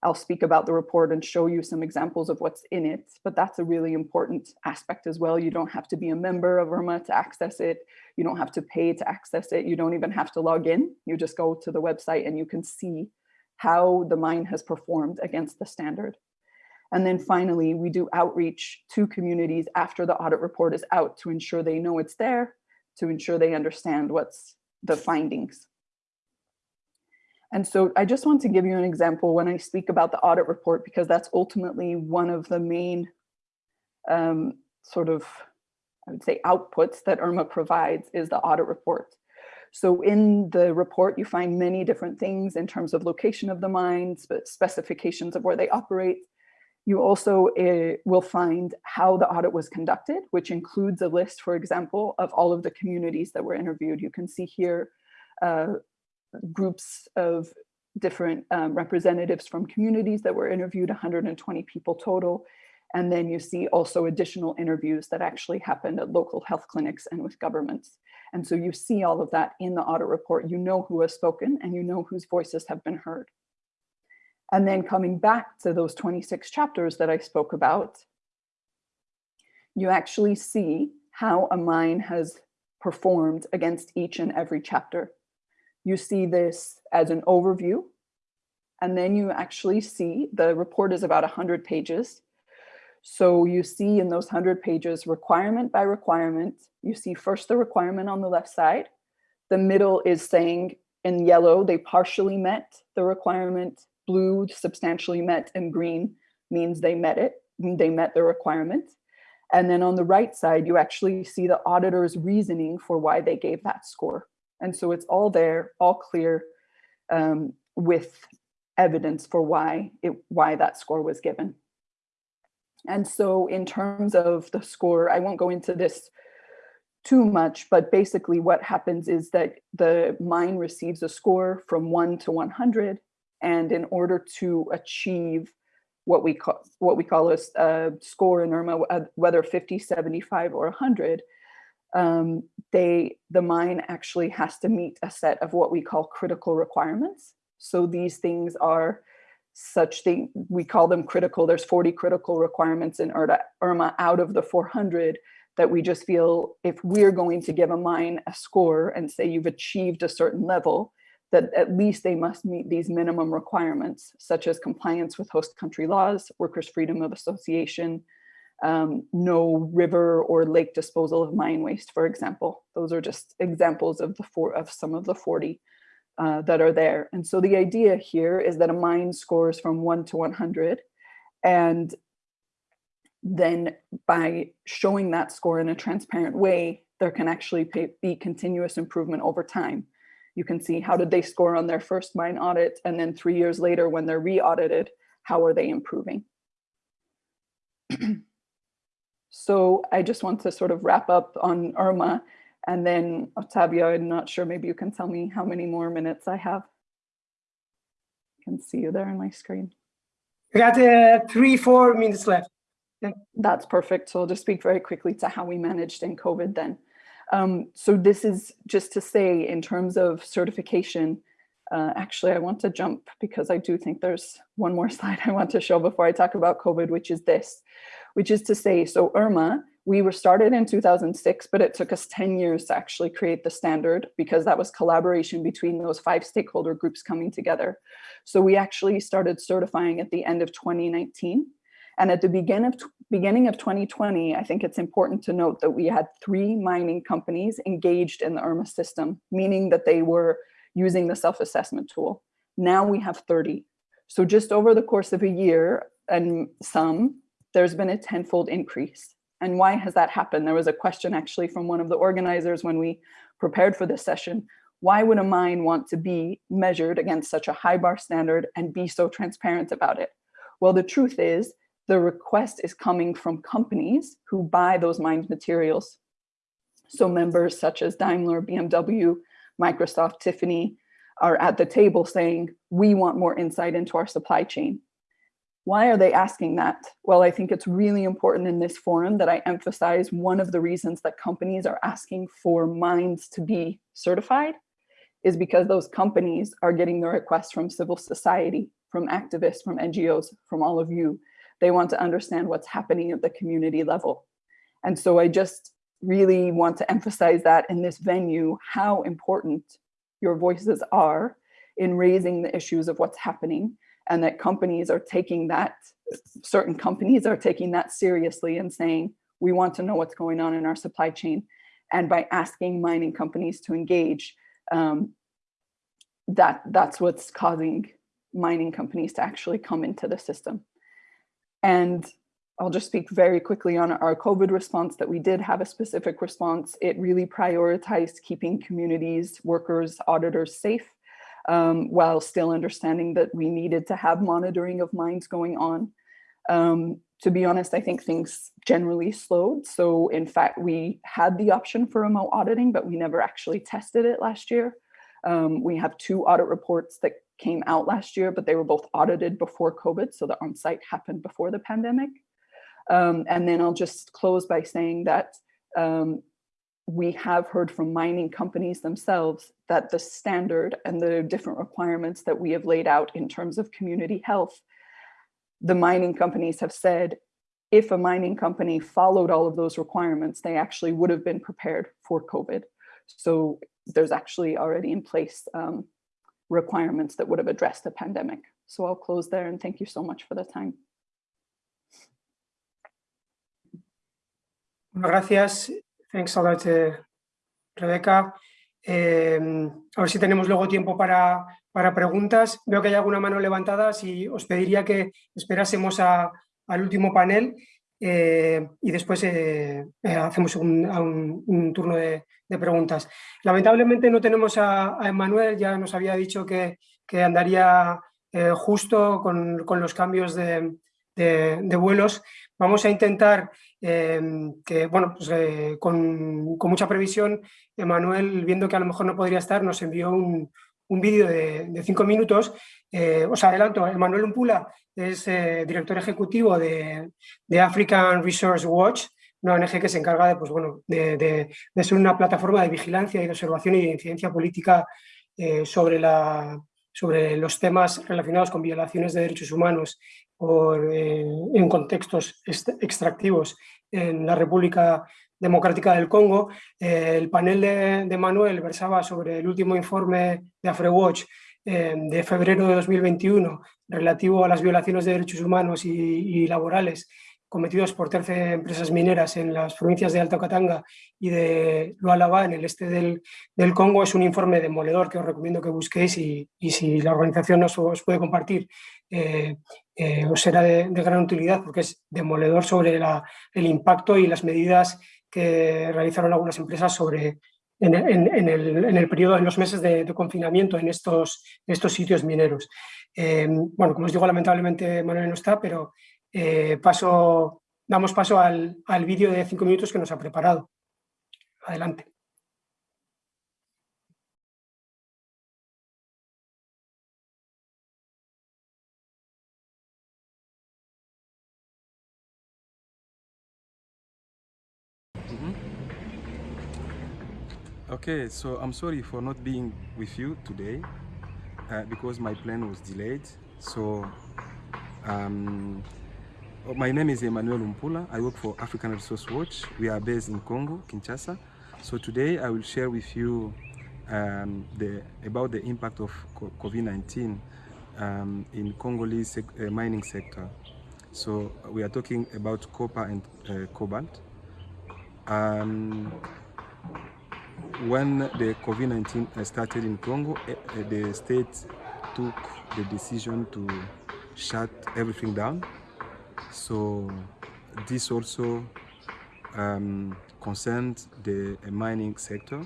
I'll speak about the report and show you some examples of what's in it, but that's a really important aspect as well. You don't have to be a member of IRMA to access it. You don't have to pay to access it. You don't even have to log in. You just go to the website and you can see how the mine has performed against the standard. And then finally, we do outreach to communities after the audit report is out to ensure they know it's there, to ensure they understand what's the findings. And so I just want to give you an example when I speak about the audit report, because that's ultimately one of the main um, sort of, I would say, outputs that IRMA provides is the audit report. So in the report, you find many different things in terms of location of the mines, specifications of where they operate. You also uh, will find how the audit was conducted, which includes a list, for example, of all of the communities that were interviewed. You can see here uh, groups of different um, representatives from communities that were interviewed, 120 people total. And then you see also additional interviews that actually happened at local health clinics and with governments. And so you see all of that in the audit report. You know who has spoken and you know whose voices have been heard. And then coming back to those 26 chapters that I spoke about, you actually see how a mine has performed against each and every chapter. You see this as an overview, and then you actually see the report is about 100 pages. So you see in those 100 pages, requirement by requirement, you see first the requirement on the left side. The middle is saying in yellow, they partially met the requirement, blue substantially met, and green means they met it, they met the requirement. And then on the right side, you actually see the auditor's reasoning for why they gave that score. And so it's all there, all clear um, with evidence for why it why that score was given. And so in terms of the score, I won't go into this too much, but basically what happens is that the mine receives a score from one to 100. And in order to achieve what we call what we call a, a score in IRMA, whether 50, 75, or 100, um, they the mine actually has to meet a set of what we call critical requirements. So these things are such thing we call them critical. There's 40 critical requirements in IRMA out of the 400 that we just feel if we're going to give a mine a score and say you've achieved a certain level, that at least they must meet these minimum requirements, such as compliance with host country laws, workers' freedom of association, um, no river or lake disposal of mine waste, for example. Those are just examples of the four of some of the 40 uh, that are there. And so the idea here is that a mine scores from one to 100 and then by showing that score in a transparent way, there can actually pay, be continuous improvement over time you can see how did they score on their first mine audit and then three years later when they're re-audited, how are they improving? so I just want to sort of wrap up on IRMA and then Octavio, I'm not sure, maybe you can tell me how many more minutes I have. I can see you there on my screen. We got uh, three, four minutes left. That's perfect. So I'll just speak very quickly to how we managed in COVID then. Um, so this is just to say in terms of certification, uh, actually, I want to jump because I do think there's one more slide I want to show before I talk about COVID, which is this, which is to say, so IRMA, we were started in 2006, but it took us 10 years to actually create the standard because that was collaboration between those five stakeholder groups coming together. So we actually started certifying at the end of 2019. And at the begin of beginning of 2020, I think it's important to note that we had three mining companies engaged in the IRMA system, meaning that they were using the self-assessment tool. Now we have 30. So just over the course of a year and some, there's been a tenfold increase. And why has that happened? There was a question actually from one of the organizers when we prepared for this session. Why would a mine want to be measured against such a high bar standard and be so transparent about it? Well, the truth is the request is coming from companies who buy those mined materials. So members such as Daimler, BMW, Microsoft, Tiffany are at the table saying, we want more insight into our supply chain. Why are they asking that? Well, I think it's really important in this forum that I emphasize one of the reasons that companies are asking for mines to be certified is because those companies are getting the requests from civil society, from activists, from NGOs, from all of you, they want to understand what's happening at the community level. And so I just really want to emphasize that in this venue, how important your voices are in raising the issues of what's happening and that companies are taking that, certain companies are taking that seriously and saying, we want to know what's going on in our supply chain. And by asking mining companies to engage, um, that that's what's causing mining companies to actually come into the system. And I'll just speak very quickly on our COVID response that we did have a specific response. It really prioritized keeping communities, workers, auditors safe, um, while still understanding that we needed to have monitoring of mines going on. Um, to be honest, I think things generally slowed. So in fact, we had the option for remote auditing, but we never actually tested it last year. Um, we have two audit reports that came out last year, but they were both audited before COVID. So the on-site happened before the pandemic. Um, and then I'll just close by saying that um, we have heard from mining companies themselves that the standard and the different requirements that we have laid out in terms of community health, the mining companies have said, if a mining company followed all of those requirements, they actually would have been prepared for COVID. So there's actually already in place um, requirements that would have addressed the pandemic. So I'll close there and thank you so much for the time. Gracias. Thanks a lot, uh, Rebeca. Eh, a ver si tenemos luego tiempo para, para, preguntas. Veo que hay alguna mano levantada. Si os pediría que esperásemos al último panel eh, y después eh, eh hacemos un, turno de, preguntas. Lamentablemente no tenemos a, a Emanuel, ya nos había dicho que, que andaría eh, justo con, con, los cambios de, de vuelos. Vamos a intentar eh, que, bueno, pues, eh, con, mucha previsión, Emanuel, viendo que a lo mejor no podría estar, nos envió un, un vídeo de, cinco minutos. Eh, os adelanto, Emanuel Umpula es eh, director ejecutivo de, African Resource Watch, una ONG que se encarga de, pues, bueno, de, de ser una plataforma de vigilancia y de observación y de incidencia política sobre, la, sobre los temas relacionados con violaciones de derechos humanos por, eh, en contextos extractivos en la República Democrática del Congo. Eh, el panel de, Manuel versaba sobre el último informe de AfreWatch eh, de febrero de 2021 relativo a las violaciones de derechos humanos y, laborales cometidos por 13 empresas mineras en las provincias de Alto Katanga y de Lualaba, en el este del, del, Congo, es un informe demoledor que os recomiendo que busquéis y, y si la organización nos os puede compartir, eh, eh, os será de, gran utilidad porque es demoledor sobre la, el impacto y las medidas que realizaron algunas empresas sobre, en, el, en el, periodo, en los meses de, de confinamiento en estos, estos sitios mineros. Eh, bueno, como os digo, lamentablemente Manuel no está, pero eh, paso, damos paso al, al vídeo de cinco minutos que nos ha preparado. Adelante. Okay, so I'm sorry for not being with you today uh, because my plane was delayed. So um, Oh, my name is Emmanuel Umpula. I work for African Resource Watch. We are based in Congo, Kinshasa. So today I will share with you um, the, about the impact of COVID-19 um, in Congolese sec uh, mining sector. So we are talking about copper and uh, cobalt. Um, when the COVID-19 started in Congo, uh, the state took the decision to shut everything down so this also um, concerns the mining sector.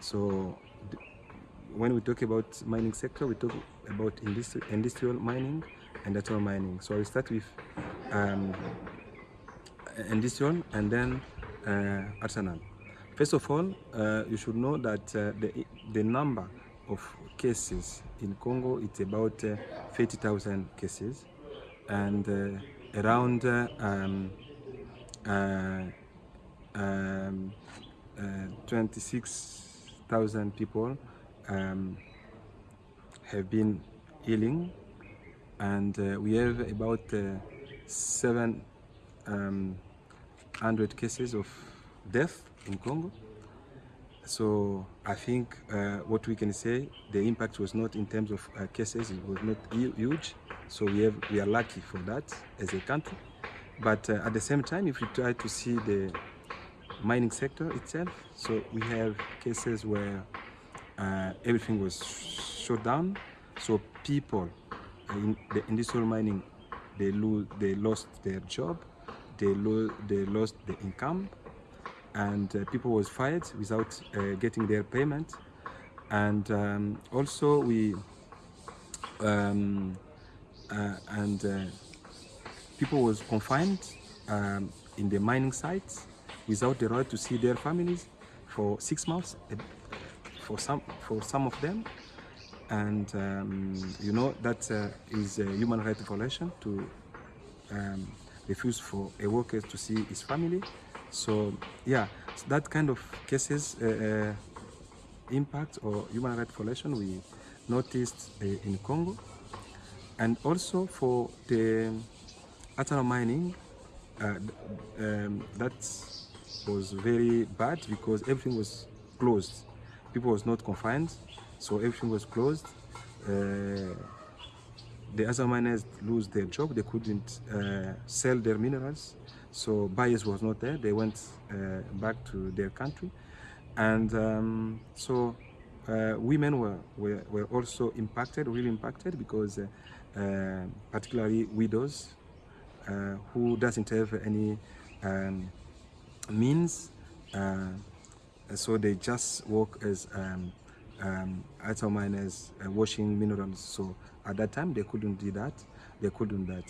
So when we talk about mining sector, we talk about industri industrial mining and natural mining. So I start with um, industrial and then uh, artisanal. First of all, uh, you should know that uh, the, the number of cases in Congo, it's about uh, 30,000 cases. And uh, around um, uh, um, uh, 26,000 people um, have been healing and we have about 700 um, cases of death in Congo. So I think uh, what we can say, the impact was not in terms of uh, cases, it was not huge. So we, have, we are lucky for that as a country. But uh, at the same time, if we try to see the mining sector itself, so we have cases where uh, everything was shut down. So people in the industrial mining, they, lose, they lost their job, they, lo they lost the income, and uh, people was fired without uh, getting their payment. And um, also we um, uh, and uh, people was confined um, in the mining sites without the right to see their families for six months uh, for some for some of them and um, you know that uh, is a human right violation to um, refuse for a worker to see his family. So yeah, so that kind of cases uh, uh, impact or human rights violation we noticed uh, in Congo. And also for the artisanal mining, uh, um, that was very bad because everything was closed. People was not confined, so everything was closed. Uh, the other miners lose their job. They couldn't uh, sell their minerals, so buyers was not there. They went uh, back to their country, and um, so uh, women were, were, were also impacted, really impacted, because uh, uh, particularly widows uh, who doesn't have any um, means, so they just work as um, um, item miners washing minerals. So at that time they couldn't do that. They couldn't that.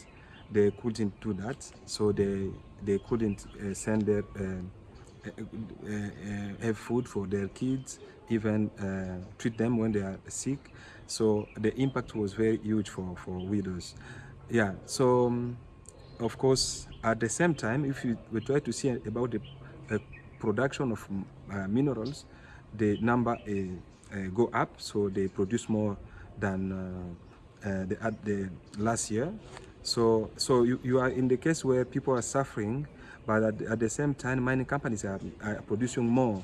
They couldn't do that. So they they couldn't uh, send their uh, uh, have food for their kids, even treat them when they are sick. So the impact was very huge for, for widows. Yeah, so um, of course, at the same time, if you we try to see about the uh, production of uh, minerals, the number uh, go up, so they produce more than the, at the last year. So, so you, you are in the case where people are suffering, but at, at the same time, mining companies are, are producing more.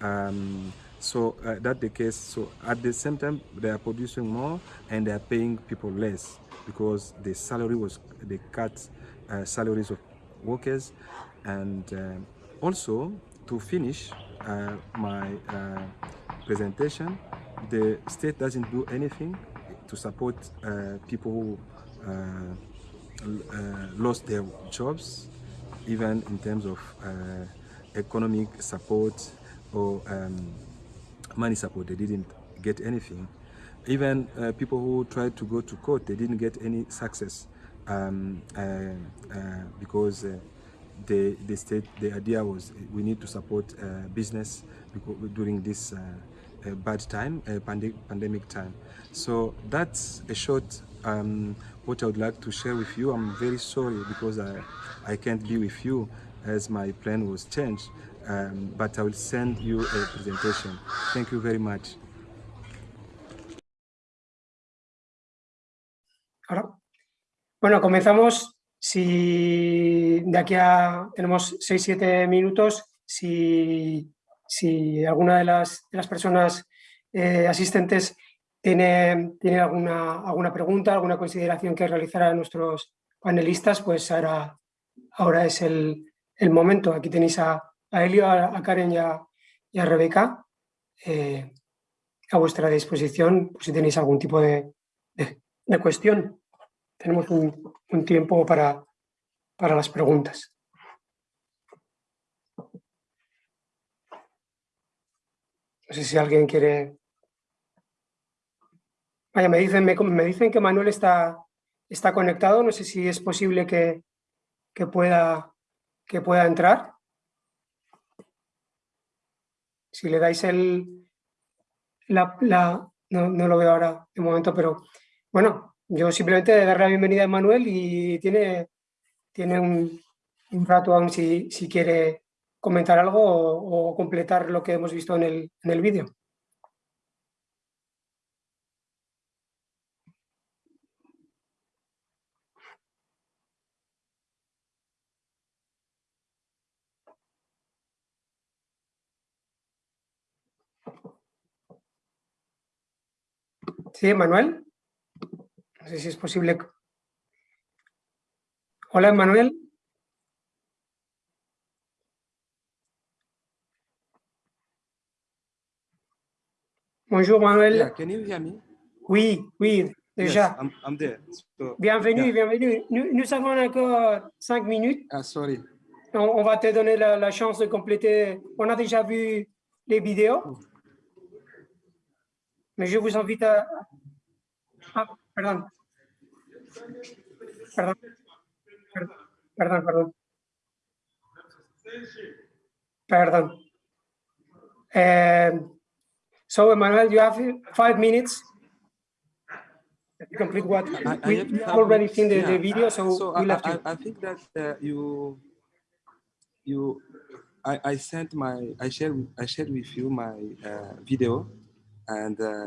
Um, so uh, that's the case. So at the same time, they are producing more and they are paying people less because the salary was, they cut uh, salaries of workers. And uh, also, to finish uh, my uh, presentation, the state doesn't do anything to support uh, people who lost their jobs, even in terms of economic support or um, money support, they didn't get anything. Even uh, people who tried to go to court, they didn't get any success um, uh, uh, because uh, the, the state, the idea was we need to support uh, business during this uh, bad time, pande pandemic time. So that's a short um, what I would like to share with you. I'm very sorry because I, I can't be with you as my plan was changed um, but I will send you a presentation. Thank you very much. Ahora. Bueno, comenzamos. Si de aquí a tenemos 6-7 minutos, si, si, alguna de las, de las personas eh, asistentes tiene, tiene alguna, alguna pregunta, alguna consideración que realizar a nuestros panelistas, pues ahora, ahora es el, el momento. Aquí tenéis a, a Elio, a, Karen y a, Rebeca eh, a vuestra disposición si tenéis algún tipo de, cuestión. Tenemos un, tiempo para, para las preguntas. No sé si alguien quiere... Vaya, me dicen, me, dicen que Manuel está, está conectado, no sé si es posible que, que, pueda, que pueda entrar si le dais el... La, no, lo veo ahora de momento, pero bueno, yo simplemente darle la bienvenida a Manuel y tiene, tiene un, rato aún si, quiere comentar algo o, completar lo que hemos visto en el, en el vídeo. Sí, Manuel. No sé si es posible. Hola, Manuel. Bonjour, Manuel. Yeah, can you hear me? Oui, oui, déjà. Yes, I'm, I'm there. So, bienvenue, yeah. bienvenue. Nous, nous, avons encore cinq minutes. Ah, sorry. On, on va te donner la, la, chance de compléter. On a déjà vu les vidéos. Mais je vous invite à... Ah, perdón. Perdón. Perdón, perdón. Perdón. Um, so, Emmanuel, you have five minutes? complete what? I, I we already seen the, yeah, the video, so, so we'll I, have to. I, I think that uh, you you I, I sent my I shared I shared with you my uh, video and uh,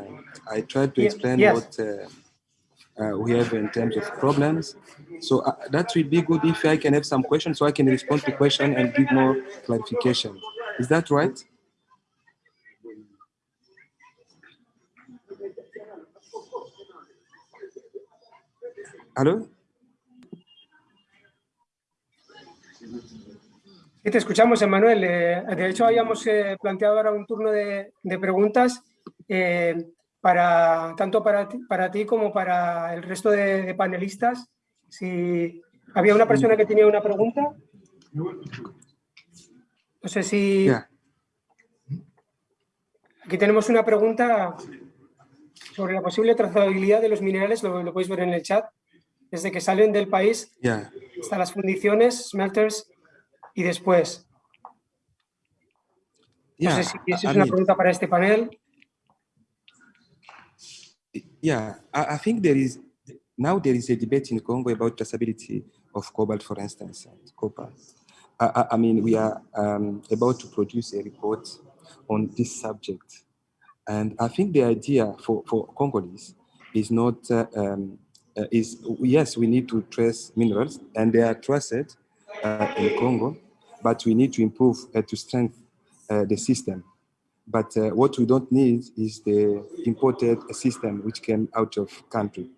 I tried to Yeah, explain yes. what uh, uh, we have in terms of problems. So uh, that would be good if I can have some questions so I can respond to question and give more clarification. Is that right? ¿Aló? Sí, te escuchamos, Emanuel. Eh, de hecho, habíamos eh, planteado ahora un turno de, de preguntas eh, para, tanto para ti, para ti como para el resto de, de panelistas. Si había una persona que tenía una pregunta. No sé si... Aquí tenemos una pregunta sobre la posible trazabilidad de los minerales, lo, lo podéis ver en el chat, desde que salen del país hasta las fundiciones, smelters y después. No sé si esa es una pregunta para este panel. Yeah, I, I think there is now there is a debate in Congo about traceability of cobalt, for instance, and copper. I, I, mean, we are um, about to produce a report on this subject, and I think the idea for for Congolese is not uh, um, uh, is yes, we need to trace minerals, and they are traced uh, in Congo, but we need to improve uh, to strengthen uh, the system. But uh, what we don't need is the imported system which came out of country,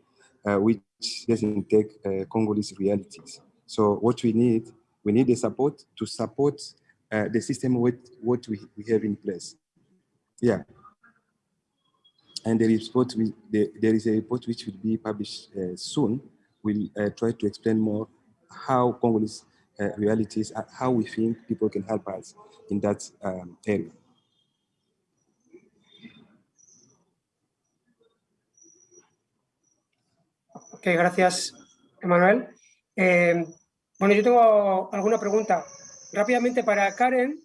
uh, which doesn't take uh, Congolese realities. So what we need, we need the support to support uh, the system with what we, we have in place. Yeah. And the report, we, the, there is a report which will be published uh, soon. We'll uh, try to explain more how Congolese realities, how we think people can help us in that um, area. Gracias, Emanuel. Eh, bueno, yo tengo alguna pregunta. Rápidamente para Karen,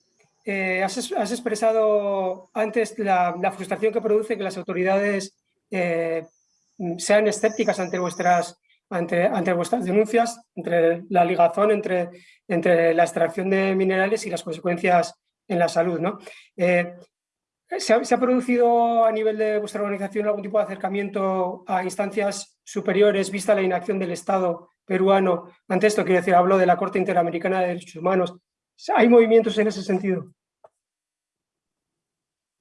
eh, has, es- has expresado antes la, frustración que produce que las autoridades eh, sean escépticas ante vuestras, ante, ante vuestras denuncias, entre la ligazón entre, entre la extracción de minerales y las consecuencias en la salud. ¿no? ¿Se ha, se ha producido a nivel de vuestra organización algún tipo de acercamiento a instancias superiores vista la inacción del Estado peruano ante esto? Quiero decir, hablo de la Corte Interamericana de Derechos Humanos. ¿Hay movimientos en ese sentido?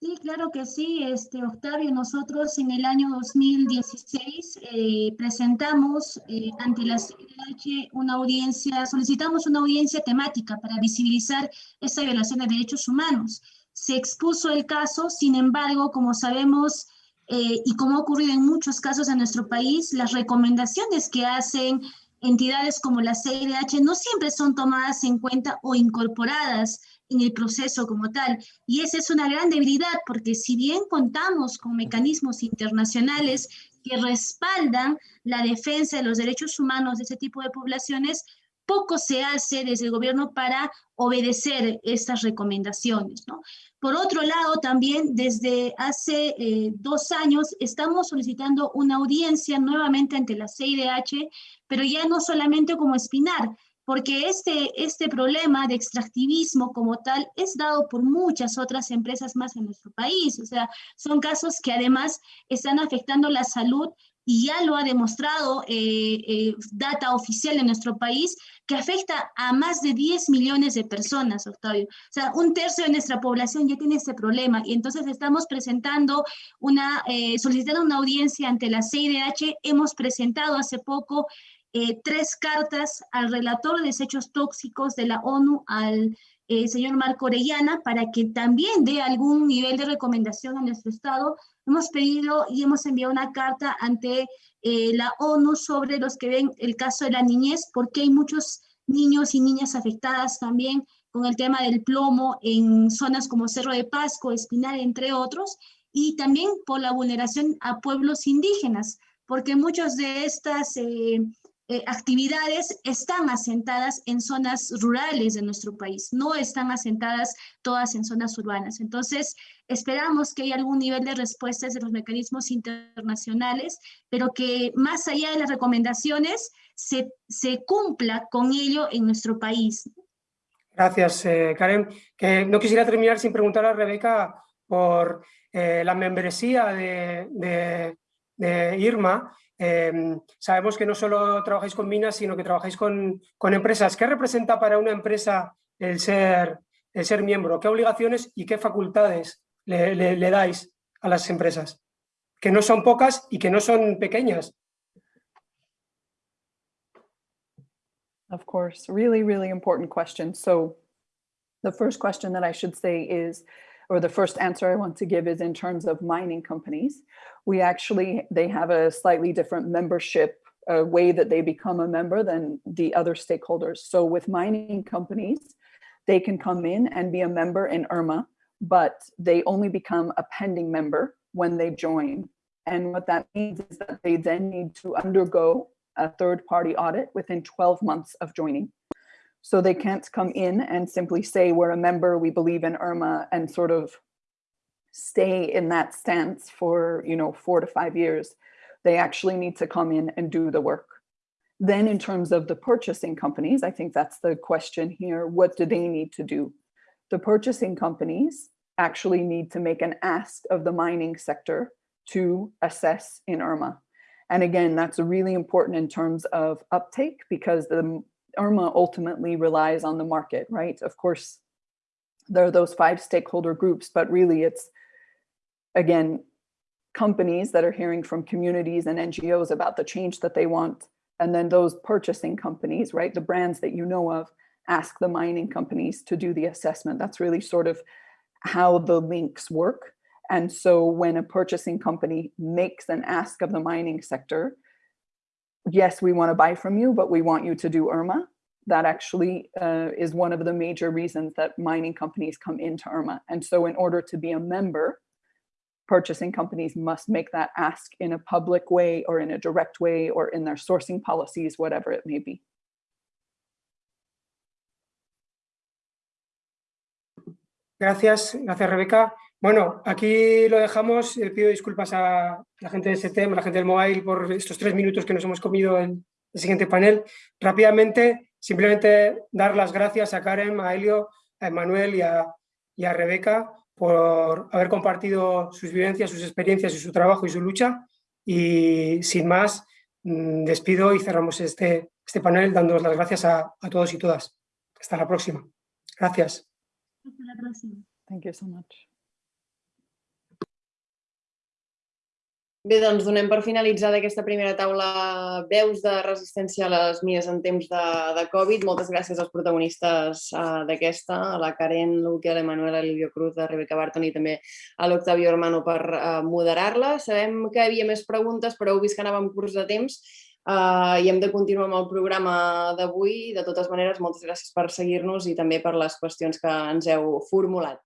Sí, claro que sí, este, Octavio. Nosotros en el año 2016 eh, presentamos eh, ante la CNH una audiencia, solicitamos una audiencia temática para visibilizar esta violación de derechos humanos. Se expuso el caso, sin embargo, como sabemos eh, y como ha ocurrido en muchos casos en nuestro país, las recomendaciones que hacen entidades como la CIDH no siempre son tomadas en cuenta o incorporadas en el proceso como tal. Y esa es una gran debilidad, porque si bien contamos con mecanismos internacionales que respaldan la defensa de los derechos humanos de ese tipo de poblaciones, poco se hace desde el gobierno para obedecer estas recomendaciones. ¿no? Por otro lado, también desde hace eh, dos años estamos solicitando una audiencia nuevamente ante la CIDH, pero ya no solamente como Espinar, porque este, este problema de extractivismo como tal es dado por muchas otras empresas más en nuestro país. O sea, son casos que además están afectando la salud y ya lo ha demostrado eh, eh, data oficial en nuestro país, que afecta a más de 10 millones de personas, Octavio. O sea, un tercio de nuestra población ya tiene este problema y entonces estamos presentando una, eh, solicitando una audiencia ante la CIDH. Hemos presentado hace poco eh, tres cartas al relator de desechos tóxicos de la ONU, al eh, señor Marco Orellana, para que también dé algún nivel de recomendación a nuestro Estado. Hemos pedido y hemos enviado una carta ante eh, la ONU sobre los que ven el caso de la niñez, porque hay muchos niños y niñas afectadas también con el tema del plomo en zonas como Cerro de Pasco, Espinal, entre otros, y también por la vulneración a pueblos indígenas, porque muchos de estas... Eh, eh, actividades están asentadas en zonas rurales de nuestro país, no están asentadas todas en zonas urbanas. Entonces, esperamos que haya algún nivel de respuestas de los mecanismos internacionales, pero que más allá de las recomendaciones, se, se cumpla con ello en nuestro país. Gracias, eh, Karen. Que no quisiera terminar sin preguntar a Rebeca por eh, la membresía de, de, de Irma, eh, sabemos que no solo trabajáis con minas, sino que trabajáis con, empresas. ¿Qué representa para una empresa el ser, miembro? ¿Qué obligaciones y qué facultades le, le, le dais a las empresas? Que no son pocas y que no son pequeñas. Of course, really, really important question. So the first question that I should say is, or the first answer I want to give is in terms of mining companies. We actually, they have a slightly different membership uh, way that they become a member than the other stakeholders. So with mining companies, they can come in and be a member in IRMA, but they only become a pending member when they join. And what that means is that they then need to undergo a third party audit within 12 months of joining. So they can't come in and simply say, we're a member, we believe in IRMA and sort of stay in that stance for, you know, four to five years. They actually need to come in and do the work. Then in terms of the purchasing companies, I think that's the question here. What do they need to do? The purchasing companies actually need to make an ask of the mining sector to assess in IRMA. And again, that's really important in terms of uptake because the IRMA ultimately relies on the market, right? Of course, there are those five stakeholder groups, but really it's, again, companies that are hearing from communities and NGOs about the change that they want. And then those purchasing companies, right? The brands that you know of, ask the mining companies to do the assessment. That's really sort of how the links work. And so when a purchasing company makes an ask of the mining sector, yes, we want to buy from you, but we want you to do IRMA. That actually uh, is one of the major reasons that mining companies come into IRMA. And so in order to be a member, purchasing companies must make that ask in a public way or in a direct way or in their sourcing policies, whatever it may be. Gracias, gracias Rebeca. Bueno, aquí lo dejamos. Eh, pido disculpas a la gente de STEM, a la gente del mobile por estos tres minutos que nos hemos comido en el siguiente panel. Rápidamente, simplemente dar las gracias a Karen, a Helio, a Emanuel y a, y a Rebeca por haber compartido sus vivencias, sus experiencias y su trabajo y su lucha. Y sin más, mm, despido y cerramos este, este panel dando las gracias a, a todos y todas. Hasta la próxima. Gracias. Hasta la próxima. Thank you so much. Bé, doncs donem per finalitzada aquesta primera taula veus de resistència a les mines en temps de, de Covid. Moltes gràcies als protagonistes uh, d'aquesta, a la Karen, l'Uque, a l'Emanuel, a l'Ilio Cruz, a Rebeca Barton i també a l'Octavio Hermano per uh, moderar-la. Sabem que hi havia més preguntes, però heu vist que anàvem curs de temps uh, i hem de continuar amb el programa d'avui. De totes maneres, moltes gràcies per seguir-nos i també per les qüestions que ens heu formulat.